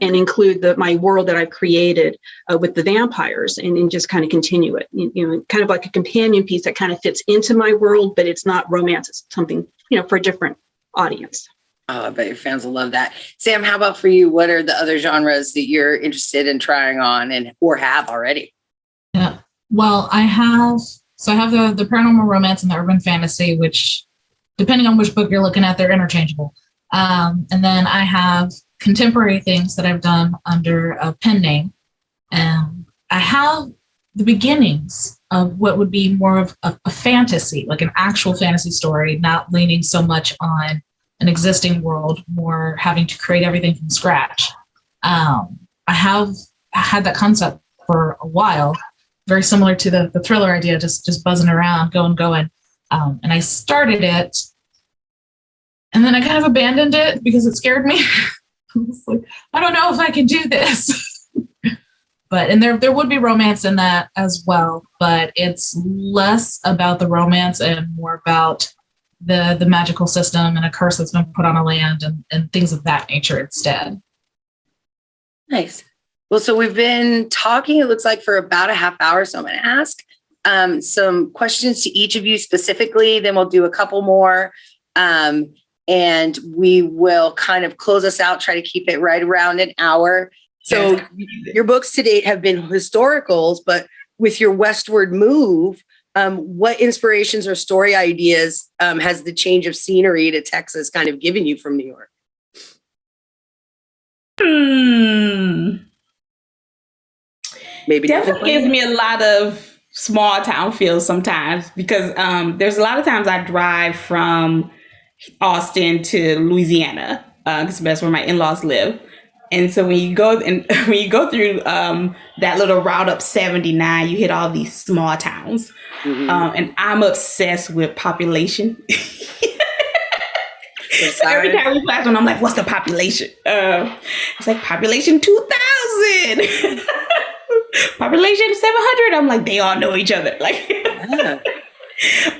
[SPEAKER 5] and include the my world that I've created uh, with the vampires, and, and just kind of continue it. You, you know, kind of like a companion piece that kind of fits into my world, but it's not romance. It's something you know for a different audience.
[SPEAKER 1] Oh, I bet your fans will love that. Sam, how about for you? What are the other genres that you're interested in trying on and or have already?
[SPEAKER 4] Yeah. Well, I have so I have the the paranormal romance and the urban fantasy, which depending on which book you're looking at, they're interchangeable. Um, and then I have contemporary things that I've done under a pen name. And I have the beginnings of what would be more of a, a fantasy, like an actual fantasy story, not leaning so much on an existing world, more having to create everything from scratch. Um, I have had that concept for a while, very similar to the, the thriller idea, just just buzzing around, going, going. Um, and I started it, and then I kind of abandoned it because it scared me. I like, I don't know if I can do this. but and there there would be romance in that as well, but it's less about the romance and more about the the magical system and a curse that's been put on a land and, and things of that nature instead.
[SPEAKER 1] Nice. Well, so we've been talking, it looks like for about a half hour. So I'm going to ask um, some questions to each of you specifically, then we'll do a couple more. Um, and we will kind of close us out, try to keep it right around an hour. So your books to date have been historicals, but with your westward move, um, what inspirations or story ideas um, has the change of scenery to Texas kind of given you from New York?
[SPEAKER 2] Hmm.
[SPEAKER 1] Maybe
[SPEAKER 2] definitely gives me a lot of small town feels sometimes because um, there's a lot of times I drive from Austin to Louisiana because that's where my in-laws live. And so when you go and when you go through um, that little route up 79, you hit all these small towns.
[SPEAKER 1] Mhm.
[SPEAKER 2] Um, and I'm obsessed with population. So every time we pass one, I'm like, what's the population? Uh, it's like population 2,000. population 700. I'm like, they all know each other. Like,
[SPEAKER 1] Yeah.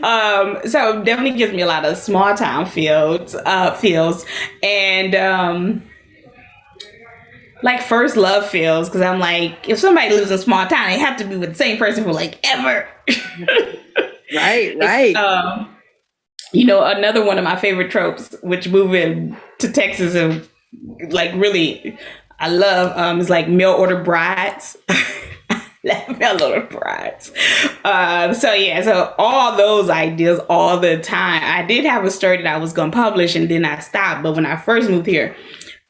[SPEAKER 2] Um, so definitely gives me a lot of small town fields, uh, feels. And, um, like first love feels because I'm like, if somebody lives in a small town, they have to be with the same person for like ever.
[SPEAKER 1] Right, right.
[SPEAKER 2] Um, you know, another one of my favorite tropes, which moving to Texas and like really I love um is like mail order brides. Love mail order brides. Um, so yeah, so all those ideas all the time. I did have a story that I was gonna publish and then I stopped. But when I first moved here,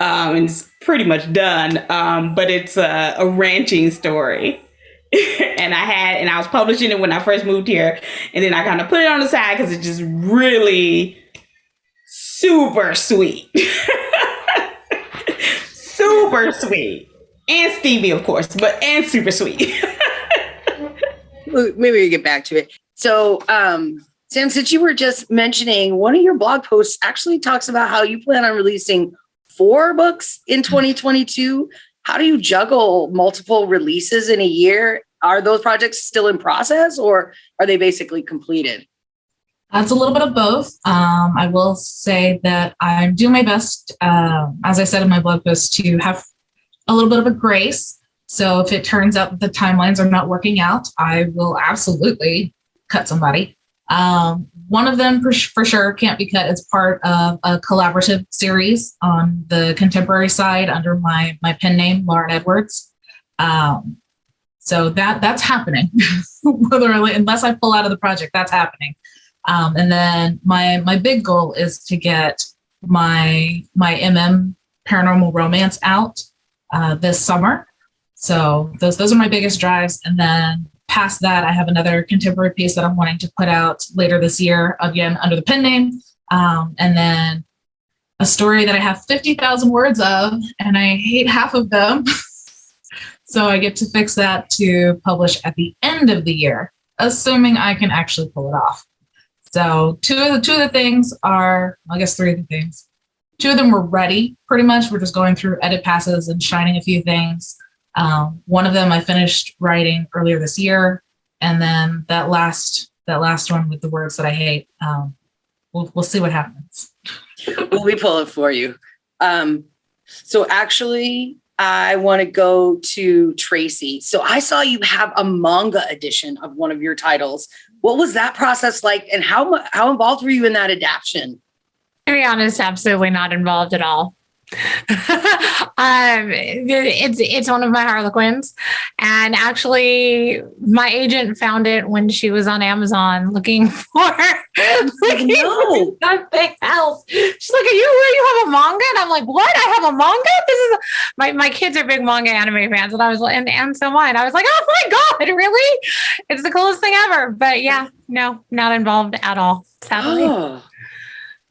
[SPEAKER 2] um, and it's pretty much done. Um, but it's a, a ranching story. and I had, and I was publishing it when I first moved here, and then I kind of put it on the side because it's just really super sweet, super sweet, and Stevie, of course, but and super sweet.
[SPEAKER 1] Maybe we get back to it. So, um, Sam, since you were just mentioning, one of your blog posts actually talks about how you plan on releasing four books in 2022. How do you juggle multiple releases in a year? Are those projects still in process or are they basically completed?
[SPEAKER 4] That's a little bit of both. Um, I will say that I'm doing my best, um, as I said in my blog post, to have a little bit of a grace. So if it turns out the timelines are not working out, I will absolutely cut somebody. Um, one of them for, for sure can't be cut as part of a collaborative series on the contemporary side under my my pen name, Lauren Edwards. Um, so that that's happening. Whether unless I pull out of the project, that's happening. Um, and then my my big goal is to get my my MM paranormal romance out uh, this summer. So those those are my biggest drives. And then past that, I have another contemporary piece that I'm wanting to put out later this year, again under the pen name. Um, and then a story that I have 50,000 words of, and I hate half of them. so I get to fix that to publish at the end of the year, assuming I can actually pull it off. So two of the two of the things are, I guess three of the things. Two of them were ready pretty much. We're just going through edit passes and shining a few things. Um, one of them I finished writing earlier this year, and then that last that last one with the words that I hate. Um, we'll we'll see what happens.
[SPEAKER 1] Well, we pull it for you. Um, so actually, I want to go to Tracy. So I saw you have a manga edition of one of your titles. What was that process like, and how how involved were you in that adaptation?
[SPEAKER 3] To be honest, absolutely not involved at all. um, it's it's one of my Harlequins, and actually, my agent found it when she was on Amazon looking for looking
[SPEAKER 1] no.
[SPEAKER 3] for something else. She's like, "Are you you have a manga?" And I'm like, "What? I have a manga? This is my my kids are big manga anime fans, and I was like, and and so mine. I was like, "Oh my god, really? It's the coolest thing ever." But yeah, no, not involved at all. Sadly.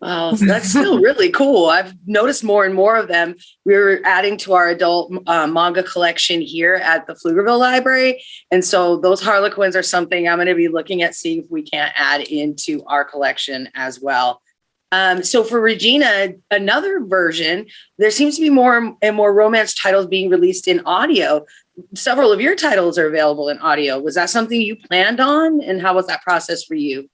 [SPEAKER 1] Well, that's still really cool. I've noticed more and more of them. We're adding to our adult uh, manga collection here at the Pflugerville Library. And so those Harlequins are something I'm going to be looking at, seeing if we can't add into our collection as well. Um, so for Regina, another version, there seems to be more and more romance titles being released in audio. Several of your titles are available in audio. Was that something you planned on? And how was that process for you?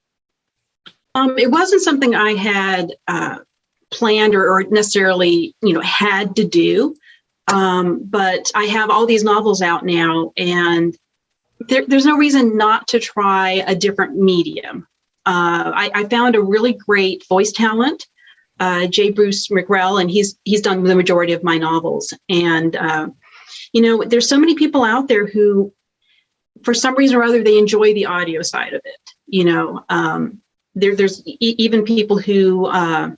[SPEAKER 5] Um, it wasn't something I had uh, planned or, or necessarily, you know, had to do. Um, but I have all these novels out now, and there, there's no reason not to try a different medium. Uh, I, I, found a really great voice talent, uh, J. Bruce McRell, and he's he's done the majority of my novels. And uh, you know, there's so many people out there who, for some reason or other, they enjoy the audio side of it. You know, um, there, there's e even people who uh,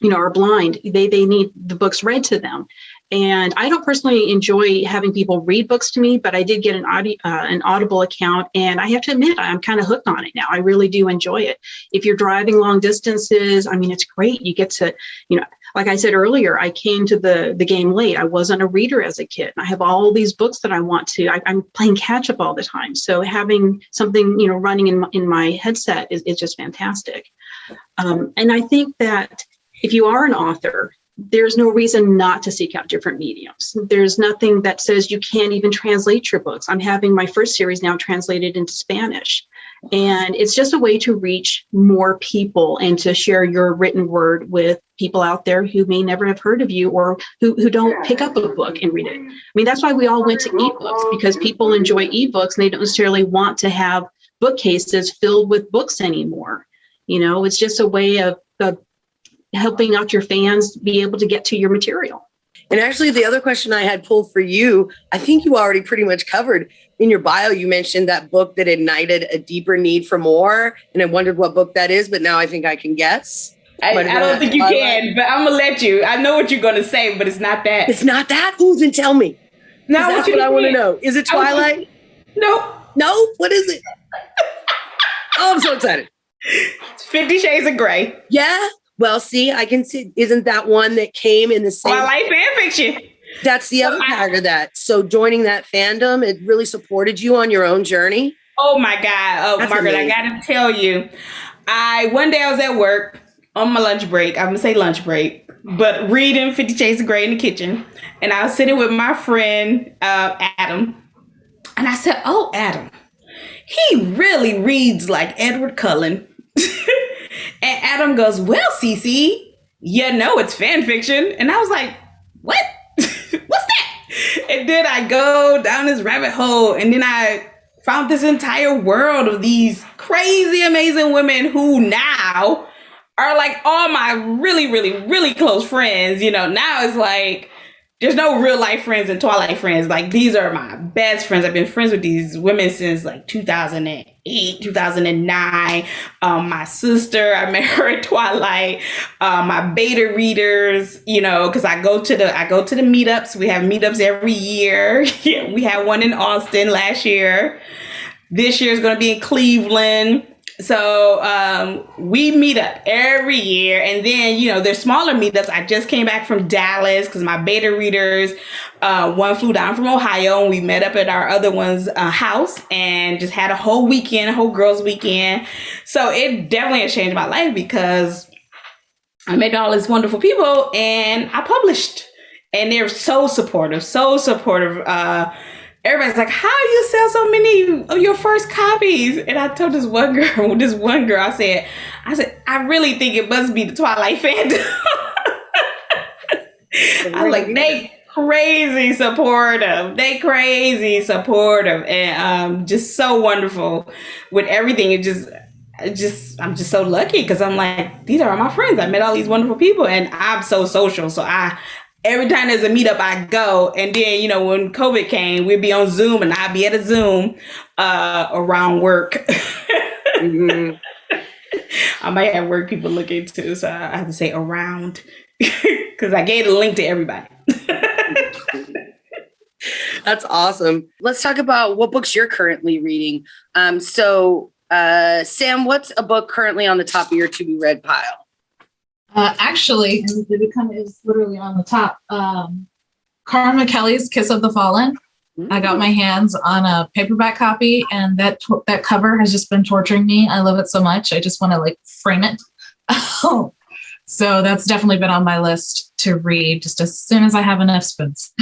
[SPEAKER 5] you know are blind. They they need the books read to them, and I don't personally enjoy having people read books to me, but I did get an, audi- uh, an Audible account, and I have to admit, I'm kind of hooked on it now. I really do enjoy it. If you're driving long distances, I mean, it's great. You get to, you know, like I said earlier, I came to the the game late. I wasn't a reader as a kid. I have all these books that I want to. I, am playing catch up all the time. So having something, you know, running in my, in my headset is, is just fantastic. Um, and I think that if you are an author, there's no reason not to seek out different mediums. There's nothing that says you can't even translate your books. I'm having my first series now translated into Spanish. And it's just a way to reach more people and to share your written word with people out there who may never have heard of you or who, who don't pick up a book and read it. I mean, that's why we all went to ebooks because people enjoy ebooks and they don't necessarily want to have bookcases filled with books anymore. You know, it's just a way of, of helping out your fans be able to get to your material.
[SPEAKER 1] And actually, the other question I had pulled for you, I think you already pretty much covered in your bio. You mentioned that book that ignited a deeper need for more. And I wondered what book that is, but now I think I can guess.
[SPEAKER 2] I, I don't think you can, but I'm gonna let you. I know what you're gonna say, but it's not that.
[SPEAKER 1] It's not that. Who then tell me?
[SPEAKER 2] No,
[SPEAKER 1] that's what I want to know. Is it Twilight?
[SPEAKER 2] No.
[SPEAKER 1] No. What is it? oh, I'm so excited.
[SPEAKER 2] Fifty Shades of Grey.
[SPEAKER 1] Yeah. Well, see, I can see. Isn't that one that came in the oh, same?
[SPEAKER 2] Twilight fan fiction.
[SPEAKER 1] That's the other part of that. So joining that fandom, it really supported you on your own journey.
[SPEAKER 2] Oh my God. Oh, That's Margaret, amazing. I gotta tell you. I one day I was at work on my lunch break. I'm gonna say lunch break, but reading Fifty Shades of Grey in the kitchen. And I was sitting with my friend uh, Adam. And I said, Oh, Adam, he really reads like Edward Cullen. And Adam goes, Well, Cece, you know it's fan fiction. And I was like, What? What's that? And then I go down this rabbit hole and then I found this entire world of these crazy, amazing women who now are like all my really, really, really close friends. You know, now it's like there's no real life friends and Twilight friends. Like these are my best friends. I've been friends with these women since like 2008, 2009. Um, my sister, I met her at Twilight. Uh, my beta readers, you know, because I go to the I go to the meetups. We have meetups every year. we had one in Austin last year. This year is going to be in Cleveland so um, we meet up every year and then you know there's smaller meetups. I just came back from dallas because my beta readers uh, one flew down from ohio and we met up at our other one's uh, house and just had a whole weekend a whole girls weekend. So it definitely has changed my life because i met all these wonderful people and i published. And they're so supportive so supportive uh, everybody's like, how do you sell so many of your first copies? And I told this one girl, this one girl, I said, I said, I really think it must be the Twilight fandom. I like they crazy supportive. They crazy supportive and um just so wonderful with everything. It just just I'm just so lucky because I'm like these are all my friends. I met all these wonderful people and I'm so social. So I every time there's a meetup, I go. And then, you know, when COVID came, we'd be on Zoom and I'd be at a Zoom uh, around work. mm-hmm. I might have work people looking into, so I have to say around because I gave a link to everybody.
[SPEAKER 1] That's awesome. Let's talk about what books you're currently reading. Um, so, uh, Sam, what's a book currently on the top of your to be read pile?
[SPEAKER 4] Uh, actually, the become is literally on the top. Um, Karma Kelly's Kiss of the Fallen. I got my hands on a paperback copy, and that that cover has just been torturing me. I love it so much. I just want to like frame it. so that's definitely been on my list to read just as soon as I have enough spoons.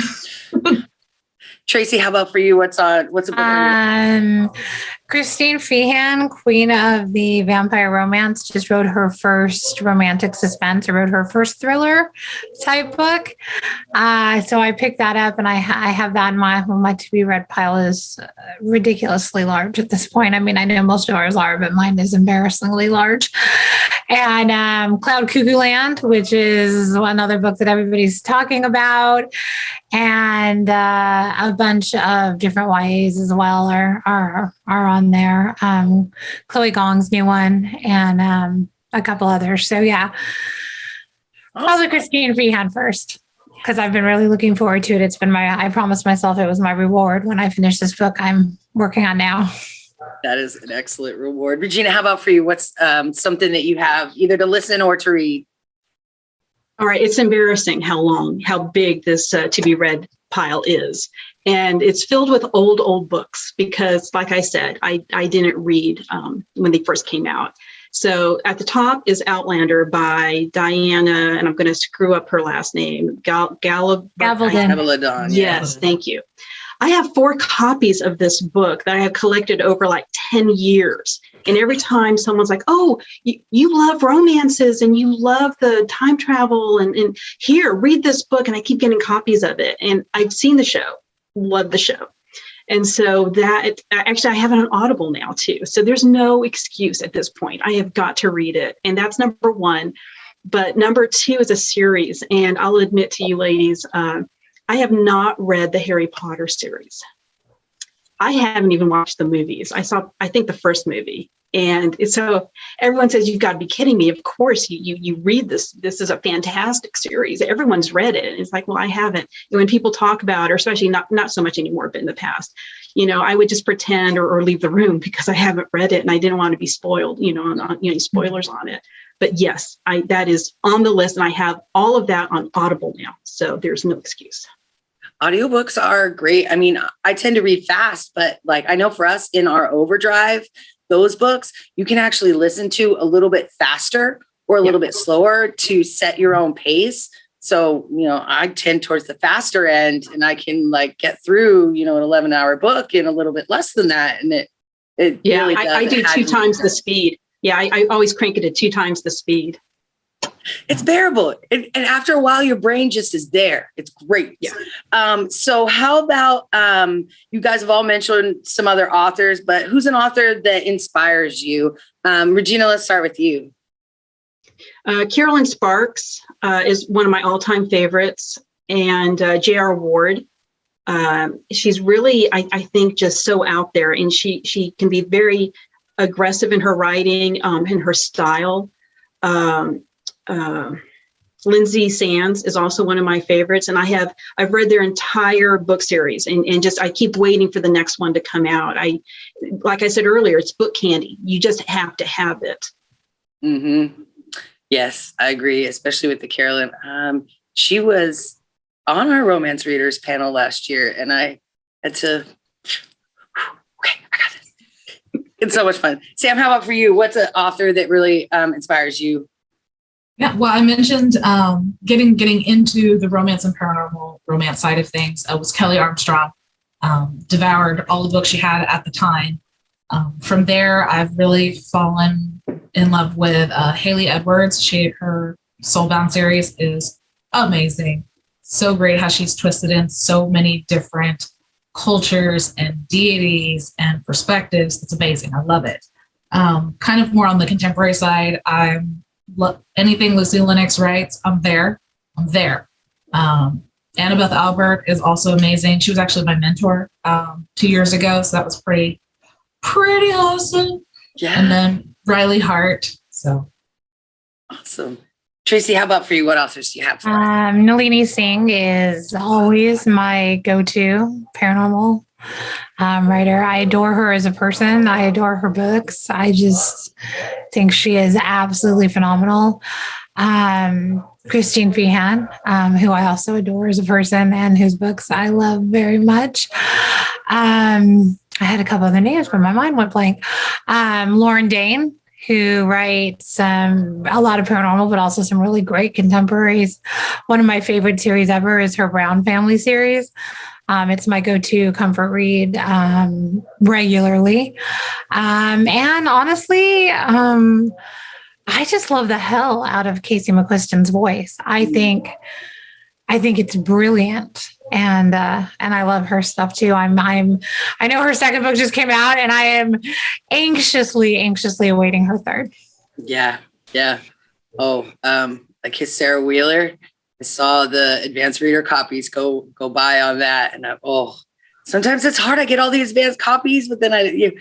[SPEAKER 1] Tracy, how about for you? What's on? What's a book?
[SPEAKER 3] Um, Christine Feehan, queen of the vampire romance, just wrote her first romantic suspense, or wrote her first thriller type book. Uh, so I picked that up and I, ha- I have that in my, my to be read pile is uh, ridiculously large at this point. I mean, I know most of ours are, but mine is embarrassingly large. And um, Cloud Cuckoo Land, which is another book that everybody's talking about and uh, a bunch of different YAs as well are are are on there. Um, Chloe Gong's new one, and um, a couple others. So yeah, probably Christine Feehan first because I've been really looking forward to it. It's been my I promised myself it was my reward when I finish this book I'm working on now.
[SPEAKER 1] That is an excellent reward. Regina, how about for you? What's um, something that you have either to listen or to read?
[SPEAKER 5] All right, it's embarrassing how long, how big this uh, to be read pile is. And it's filled with old, old books because, like I said, I, I didn't read um, when they first came out. So at the top is Outlander by Diana, and I'm going to screw up her last name, Gal- Galab-
[SPEAKER 3] Gavaldon.
[SPEAKER 1] Megalodon. yeah.
[SPEAKER 5] Yes, thank you. I have four copies of this book that I have collected over like 10 years. And every time someone's like, oh, you, you love romances and you love the time travel, and, and here, read this book. And I keep getting copies of it. And I've seen the show, love the show. And so that actually, I have it on Audible now too. So there's no excuse at this point. I have got to read it. And that's number one. But number two is a series. And I'll admit to you, ladies, uh, I have not read the Harry Potter series. I haven't even watched the movies. I saw, I think, the first movie. And so everyone says, you've got to be kidding me. Of course, you, you, you read this. This is a fantastic series. Everyone's read it. And it's like, well, I haven't. And when people talk about, or especially not, not so much anymore, but in the past, you know, I would just pretend or, or leave the room because I haven't read it and I didn't want to be spoiled, you know, on, on you know, spoilers on it. But yes, I that is on the list and I have all of that on Audible now. So there's no excuse.
[SPEAKER 1] Audiobooks are great. I mean, I tend to read fast, but like I know for us in our overdrive, those books you can actually listen to a little bit faster or a little bit slower to set your own pace. So, you know, I tend towards the faster end and I can like get through, you know, an 11 hour book in a little bit less than that. And it, it
[SPEAKER 5] Yeah,
[SPEAKER 1] really
[SPEAKER 5] I. I do two times the speed. Yeah, I, I always crank it at two times the speed.
[SPEAKER 1] It's bearable and, and after a while your brain just is there it's great
[SPEAKER 5] Yeah.
[SPEAKER 1] um so how about um you guys have all mentioned some other authors but who's an author that inspires you um regina let's start with you
[SPEAKER 5] Uh, Kerrelyn Sparks uh, is one of my all-time favorites, and uh, J.R. Ward. Um, she's really, I, I think, just so out there, and she she can be very aggressive in her writing um, and her style. Um, uh, Lynsay Sands is also one of my favorites, and I have I've read their entire book series, and and just I keep waiting for the next one to come out. I, like I said earlier, it's book candy. You just have to have it.
[SPEAKER 1] mm-hmm. yes i agree especially with the kerrelyn um she was on our romance readers panel last year and i had to okay i got this it's so much fun sam how about for you what's an author that really um inspires you
[SPEAKER 4] Yeah, well, I mentioned um, getting getting into the romance and paranormal romance side of things uh, was Kelley Armstrong. Um, devoured all the books she had at the time. Um, from there, I've really fallen in love with uh, Hailey Edwards. She her Soulbound series is amazing, so great how she's twisted in so many different cultures and deities and perspectives. It's amazing. I love it. Um, kind of more on the contemporary side, I'm anything Lucy Lennox writes, I'm there. I'm there. Um, Annabeth Albert is also amazing. She was actually my mentor um, two years ago, so that was pretty, pretty awesome.
[SPEAKER 1] yeah
[SPEAKER 4] And then Riley Hart. So
[SPEAKER 1] Awesome. Tracy, how about for you? What authors do you have for us?
[SPEAKER 3] Um, Nalini Singh is always my go-to paranormal um, writer. I adore her as a person. I adore her books. I just think she is absolutely phenomenal. Um, Christine Feehan, um, who I also adore as a person and whose books I love very much. Um, I had a couple other names, but my mind went blank. Um, Lauren Dane, who writes um, a lot of paranormal, but also some really great contemporaries. One of my favorite series ever is her Brown Family series. Um, it's my go-to comfort read um, regularly. Um, and honestly, um, I just love the hell out of Casey McQuiston's voice. I think, I think it's brilliant, and uh, and I love her stuff too. I'm I'm I know her second book just came out, and I am anxiously anxiously awaiting her third.
[SPEAKER 1] Yeah, yeah. Oh, um, like his Sarah Wheeler. I saw the advanced reader copies go go by on that, and I, oh, sometimes it's hard. I get all the advanced copies, but then I you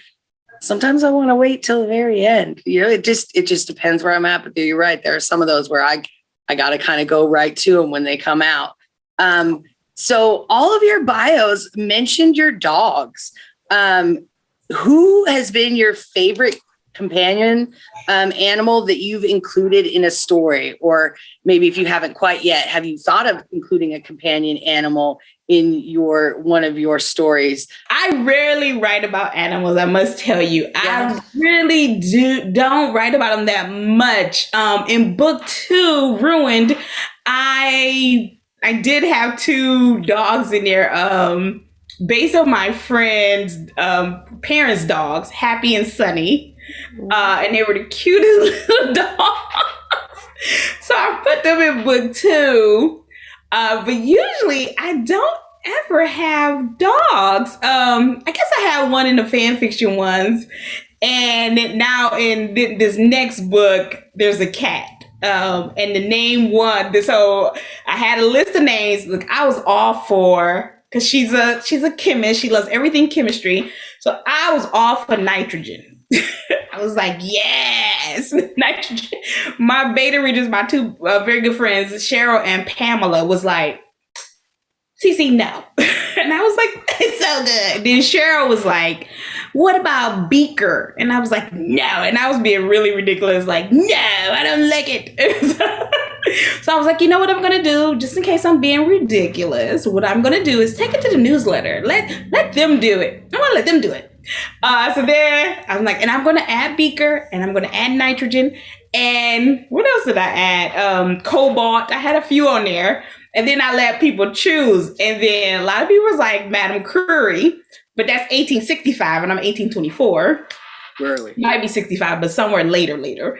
[SPEAKER 1] sometimes I want to wait till the very end. You know, it just it just depends where I'm at. But you're right. There are some of those where I I got to kind of go right to them when they come out. Um, so all of your bios mentioned your dogs. Um, who has been your favorite companion um, animal that you've included in a story? Or maybe if you haven't quite yet, have you thought of including a companion animal in your one of your stories?
[SPEAKER 2] I rarely write about animals, I must tell you. I really do don't write about them that much. Um, in book two, Ruined, I I did have two dogs in there. Um, based on my friend's um, parents' dogs, Happy and Sunny. Uh, and they were the cutest little dogs. so I put them in book two. Uh, but usually I don't ever have dogs. Um, I guess I had one in the fan fiction ones. And now in th- this next book, there's a cat. Um, and the name one. So I had a list of names. Look, I was all for because she's a she's a chemist. She loves everything chemistry. So I was all for nitrogen. I was like, yes, nitrogen. My beta readers, my two uh, very good friends, Cheryl and Pamela, was like, Cece, no. and I was like, it's so good. Then Cheryl was like, what about Beaker? And I was like, no. And I was being really ridiculous, like, no, I don't like it. so I was like, you know what I'm gonna do? Just in case I'm being ridiculous, what I'm gonna do is take it to the newsletter. Let let them do it. I'm gonna let them do it. Uh, so there, I'm like, and I'm gonna add Beaker, and I'm gonna add nitrogen, and what else did I add? Um, cobalt. I had a few on there, and then I let people choose, and then a lot of people was like Madame Curie, but that's 1865, and I'm 1824.
[SPEAKER 1] Really?
[SPEAKER 2] Might be 65, but somewhere later, later.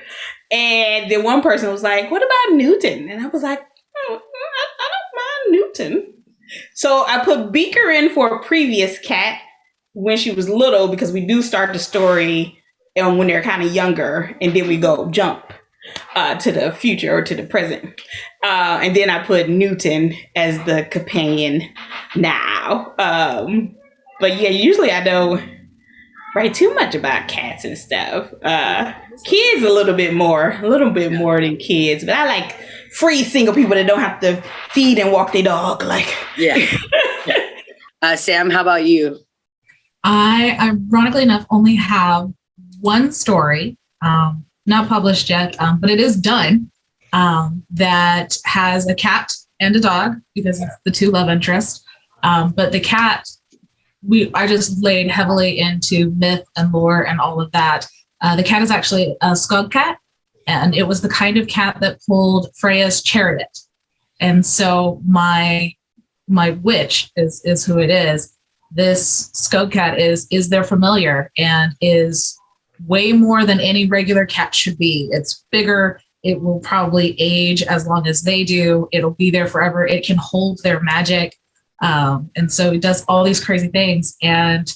[SPEAKER 2] And then one person was like, "What about Newton?" And I was like, oh, I, I don't mind Newton. So I put Beaker in for a previous cat when she was little because we do start the story and when they're kind of younger and then we go jump uh, to the future or to the present uh, and then i put newton as the companion now um, but yeah usually i don't write too much about cats and stuff uh, kids a little bit more a little bit more than kids but i like free single people that don't have to feed and walk their dog like
[SPEAKER 1] Yeah. Uh, Sam, how about you?
[SPEAKER 4] I, ironically enough, only have one story, um, not published yet, um, but it is done, um, that has a cat and a dog because it's the two love interests. Um, but the cat, we I just laid heavily into myth and lore and all of that. Uh, the cat is actually a skog cat, and it was the kind of cat that pulled Freya's chariot. And so my my witch is is who it is this skog cat is is their familiar and is way more than any regular cat should be. It's bigger. It will probably age as long as they do. It'll be there forever. It can hold their magic. Um, and so it does all these crazy things. And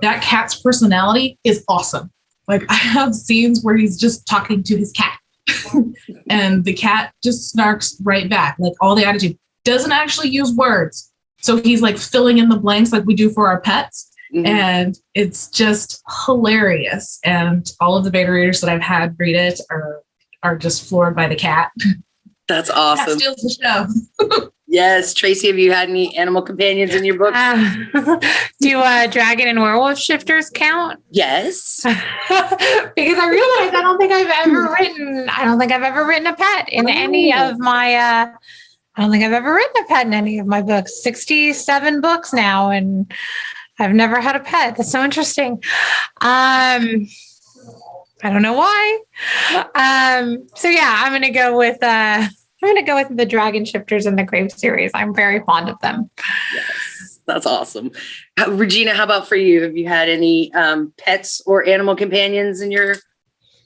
[SPEAKER 4] that cat's personality is awesome. Like I have scenes where he's just talking to his cat and the cat just snarks right back. Like all the attitude doesn't actually use words so he's like filling in the blanks like we do for our pets.
[SPEAKER 1] Mhm.
[SPEAKER 4] And it's just hilarious. And all of the beta readers that I've had read it are are just floored by the cat.
[SPEAKER 1] That's
[SPEAKER 4] Cat
[SPEAKER 1] awesome.
[SPEAKER 4] steals the show.
[SPEAKER 1] Yes, Tracy, have you had any animal companions in your book?
[SPEAKER 3] Uh, do uh, dragon and werewolf shifters count?
[SPEAKER 1] yes.
[SPEAKER 3] because I realized I don't think I've ever written. I don't think I've ever written a pet in any
[SPEAKER 1] Oh.
[SPEAKER 3] of my. Uh, I don't think I've ever written a pet in any of my books. Sixty-seven books now, and I've never had a pet. That's so interesting. Um, I don't know why. Um, so yeah, I'm gonna go with. Uh, I'm gonna go with the dragon shifters in the Grave series. I'm very fond of them.
[SPEAKER 1] Yes. That's awesome. How- Regina, how about for you? Have you had any um, pets or animal companions in your?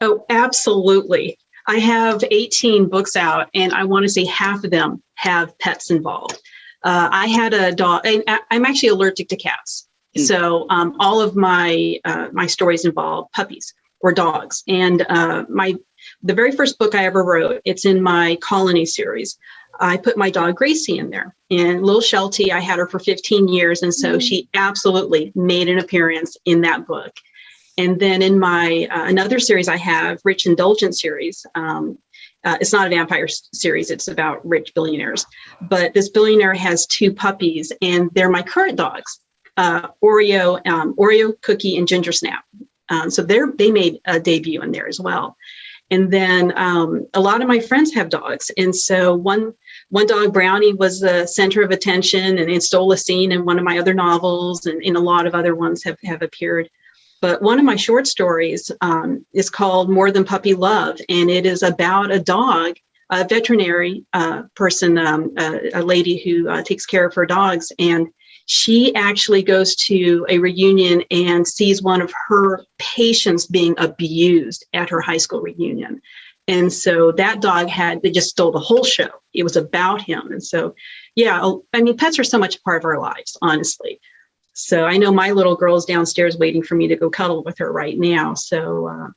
[SPEAKER 5] Oh, absolutely. I have 18 books out, and I want to say half of them have pets involved. Uh, I had a dog, and I- I'm actually allergic to cats.
[SPEAKER 1] Mm.
[SPEAKER 5] So um, all of my uh, my stories involve puppies or dogs. And uh, my the very first book I ever wrote, it's in my Colony series. I put my dog Gracie in there, and Lil Sheltie. I had her for 15 years, and so she absolutely made an appearance in that book. And then in my uh, another series I have, Rich Indulgent series. Um, uh, it's not a vampire series; it's about rich billionaires. But this billionaire has two puppies, and they're my current dogs, uh, Oreo, um, Oreo Cookie, and Ginger Snap. Um, so they're they made a debut in there as well. And then um, a lot of my friends have dogs, and so one one dog, Brownie, was the center of attention, and it stole a scene in one of my other novels, and, and a lot of other ones have have appeared. But one of my short stories um, is called More Than Puppy Love, and it is about a dog, a veterinary uh, person, um, a, a lady who uh, takes care of her dogs. And she actually goes to a reunion and sees one of her patients being abused at her high school reunion. And so that dog had, they just stole the whole show. It was about him. And so, yeah, I mean, pets are so much a part of our lives, honestly. So I know my little girl's downstairs waiting for me to go cuddle with her right now. So uh,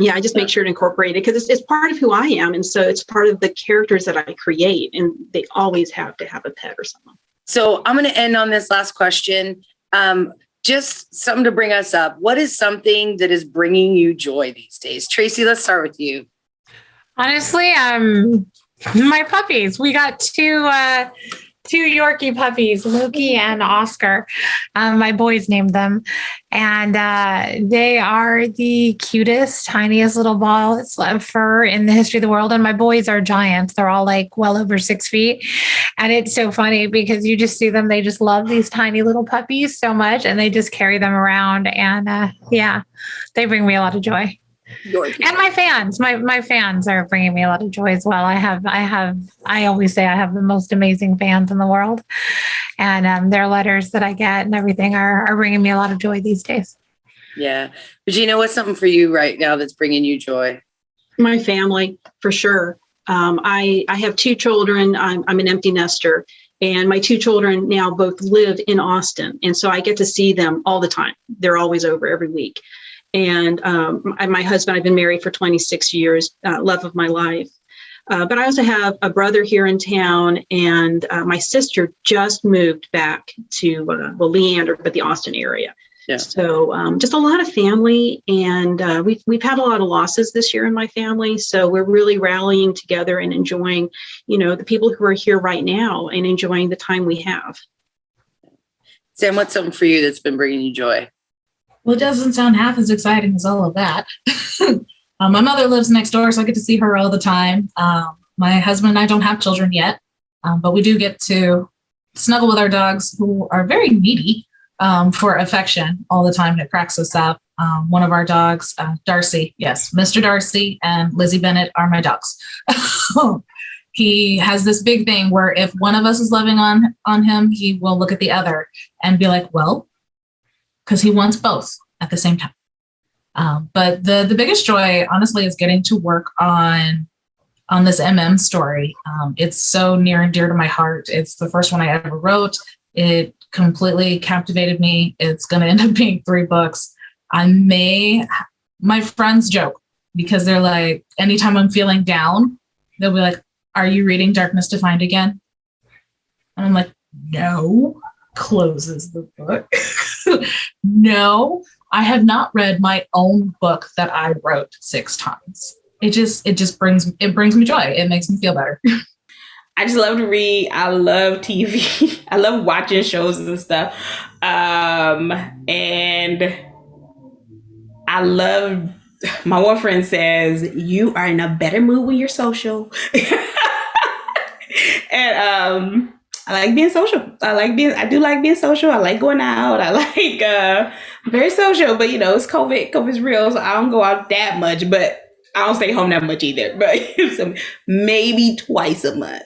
[SPEAKER 5] yeah, I just make sure to incorporate it because it's, it's part of who I am. And so it's part of the characters that I create. And they always have to have a pet or someone.
[SPEAKER 1] So I'm going to end on this last question. Um, just something to bring us up. What is something that is bringing you joy these days? Tracy, let's start with you.
[SPEAKER 3] Honestly, um, my puppies. We got two uh two Yorkie puppies, Loki and Oscar. Um, my boys named them, and uh, they are the cutest, tiniest little balls of fur in the history of the world. And my boys are giants; they're all like well over six feet. And it's so funny because you just see them; they just love these tiny little puppies so much, and they just carry them around. And uh, yeah, they bring me a lot of joy and my fans my my fans are bringing me a lot of joy as well i have i have i always say i have the most amazing fans in the world and um, their letters that i get and everything are, are bringing me a lot of joy these days
[SPEAKER 1] Yeah. Regina, what's something for you right now that's bringing you joy?
[SPEAKER 5] My family, for sure. Um, I, I have two children. I'm, I'm an empty nester. And my two children now both live in Austin. And so I get to see them all the time. They're always over every week. And um, I, my husband, I've been married for 26 years, uh, love of my life. Uh, but I also have a brother here in town, and uh, my sister just moved back to uh, well, Leander, but the Austin area.
[SPEAKER 1] Yeah.
[SPEAKER 5] So um, just a lot of family, and uh, we've we've had a lot of losses this year in my family. So we're really rallying together and enjoying, you know, the people who are here right now and enjoying the time we have.
[SPEAKER 1] Sam, what's something for you that's been bringing you joy?
[SPEAKER 4] Well, it doesn't sound half as exciting as all of that. um, my mother lives next door, so I get to see her all the time. Um, my husband and I don't have children yet, um, but we do get to snuggle with our dogs who are very needy um, for affection all the time. And it cracks us up. Um, one of our dogs, uh, Darcy, yes, Mr. Darcy and Lizzie Bennet are my dogs. he has this big thing where if one of us is loving on on him, he will look at the other and be like, "Well," because he wants both at the same time. Um, but the the biggest joy, honestly, is getting to work on on this MM story. Um, it's so near and dear to my heart. It's the first one I ever wrote. It completely captivated me. It's going to end up being three books. I may, my friends joke because they're like, anytime I'm feeling down, they'll be like, Are you reading Darkness Defined again? And I'm like, No. Closes the book. no, I have not read my own book that I wrote six times. It just, it just brings, it brings me joy. It makes me feel better.
[SPEAKER 2] I just love to read. I love TV. I love watching shows and stuff. Um, and I love my one friend says you are in a better mood when you're social. and um I like being social. I like being I do like being social. I like going out. I like uh very social, but you know, it's COVID. COVID's real, so I don't go out that much, but I don't stay home that much either. But maybe twice a month.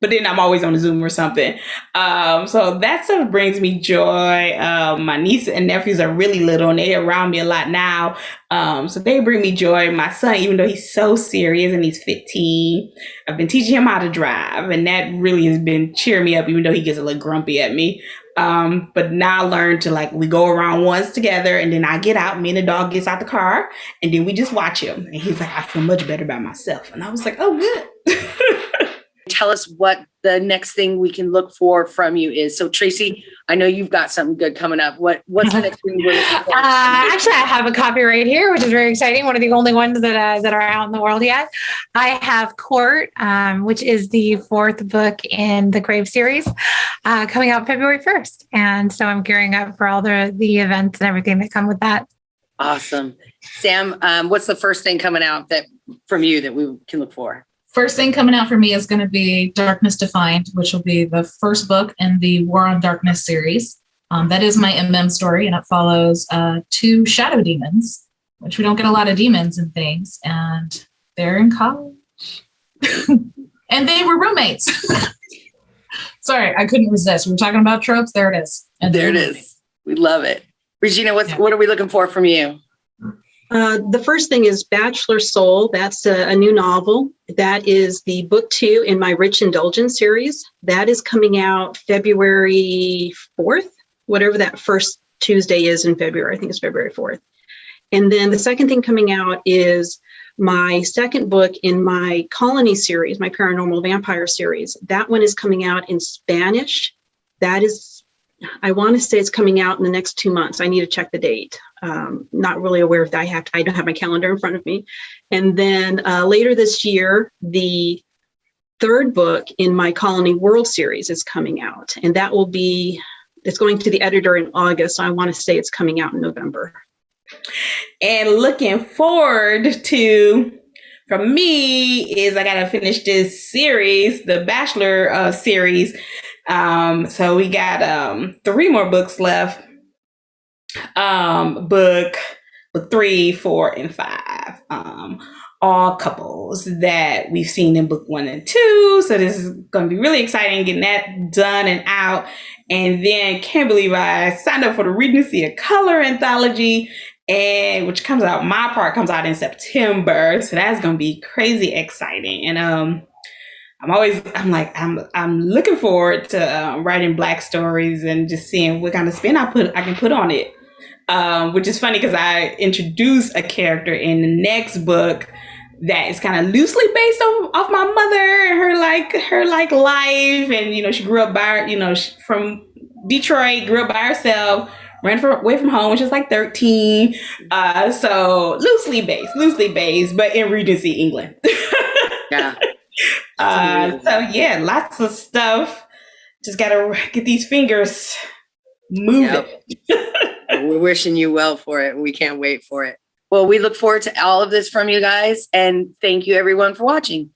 [SPEAKER 2] But then I'm always on Zoom or something. Um, so that stuff brings me joy. Um, my niece and nephews are really little and they're around me a lot now. Um, so they bring me joy. My son, even though he's so serious and he's 15, I've been teaching him how to drive, and that really has been cheering me up, even though he gets a little grumpy at me. Um, but now I learned to like we go around once together, and then I get out. Me and the dog gets out the car, and then we just watch him. And he's like, I feel much better by myself. And I was like, oh, good.
[SPEAKER 1] Tell us what the next thing we can look for from you is. So Tracy, I know you've got something good coming up. What what's the next thing we're looking for?
[SPEAKER 3] Uh, actually, I have a copy right here, which is very exciting. One of the only ones that uh, that are out in the world yet. I have Court, um, which is the fourth book in the Grave series, uh, coming out February first, and so I'm gearing up for all the the events and everything that come with that.
[SPEAKER 1] Awesome. Sam, um, what's the first thing coming out that from you that we can look for?
[SPEAKER 4] First thing coming out for me is going to be Darkness Defined, which will be the first book in the War on Darkness series. Um, that is my MM story, and it follows uh, two shadow demons, which we don't get a lot of demons and things, and they're in college. and they were roommates. Sorry, I couldn't resist. We were talking about tropes. There it is. And
[SPEAKER 1] There it is. We love it. Regina, what's
[SPEAKER 4] Yeah.
[SPEAKER 1] what are we looking for from you?
[SPEAKER 5] Uh, the first thing is Bachelor Soul. That's a, a new novel. That is the book two in my Rich Indulgence series. That is coming out February 4th, whatever that first Tuesday is in February. I think it's February 4th. And then the second thing coming out is my second book in my Colony series, my Paranormal Vampire series. That one is coming out in Spanish. That is, I want to say it's coming out in the next two months. I need to check the date um, not really aware if I have, to, I don't have my calendar in front of me. And then uh, later this year, the third book in my Colony World series is coming out. And that will be, it's going to the editor in August. So I want to say it's coming out in November.
[SPEAKER 2] and looking forward to from me is I gotta finish this series, the Bachelor uh, series. Um, so we got um three more books left. Um, book book three, four, and five. Um, all couples that we've seen in book one and two. So this is gonna be really exciting getting that done and out. And then can't believe I signed up for the Regency of Color anthology and which comes out my part comes out in september so that's gonna be crazy exciting and um i'm always i'm like i'm i'm looking forward to uh, writing black stories and just seeing what kind of spin i put i can put on it um which is funny because i introduce a character in the next book that is kind of loosely based off, off my mother and her like her like life and you know she grew up by you know she, from detroit grew up by herself ran from, away from home when she was like 13. Uh, so loosely based, loosely based, but in Regency, England.
[SPEAKER 1] Yeah.
[SPEAKER 2] Uh, so yeah, lots of stuff. Just gotta get these fingers moving.
[SPEAKER 1] We're wishing you well for it. We can't wait for it. Well, we look forward to all of this from you guys. And thank you everyone for watching.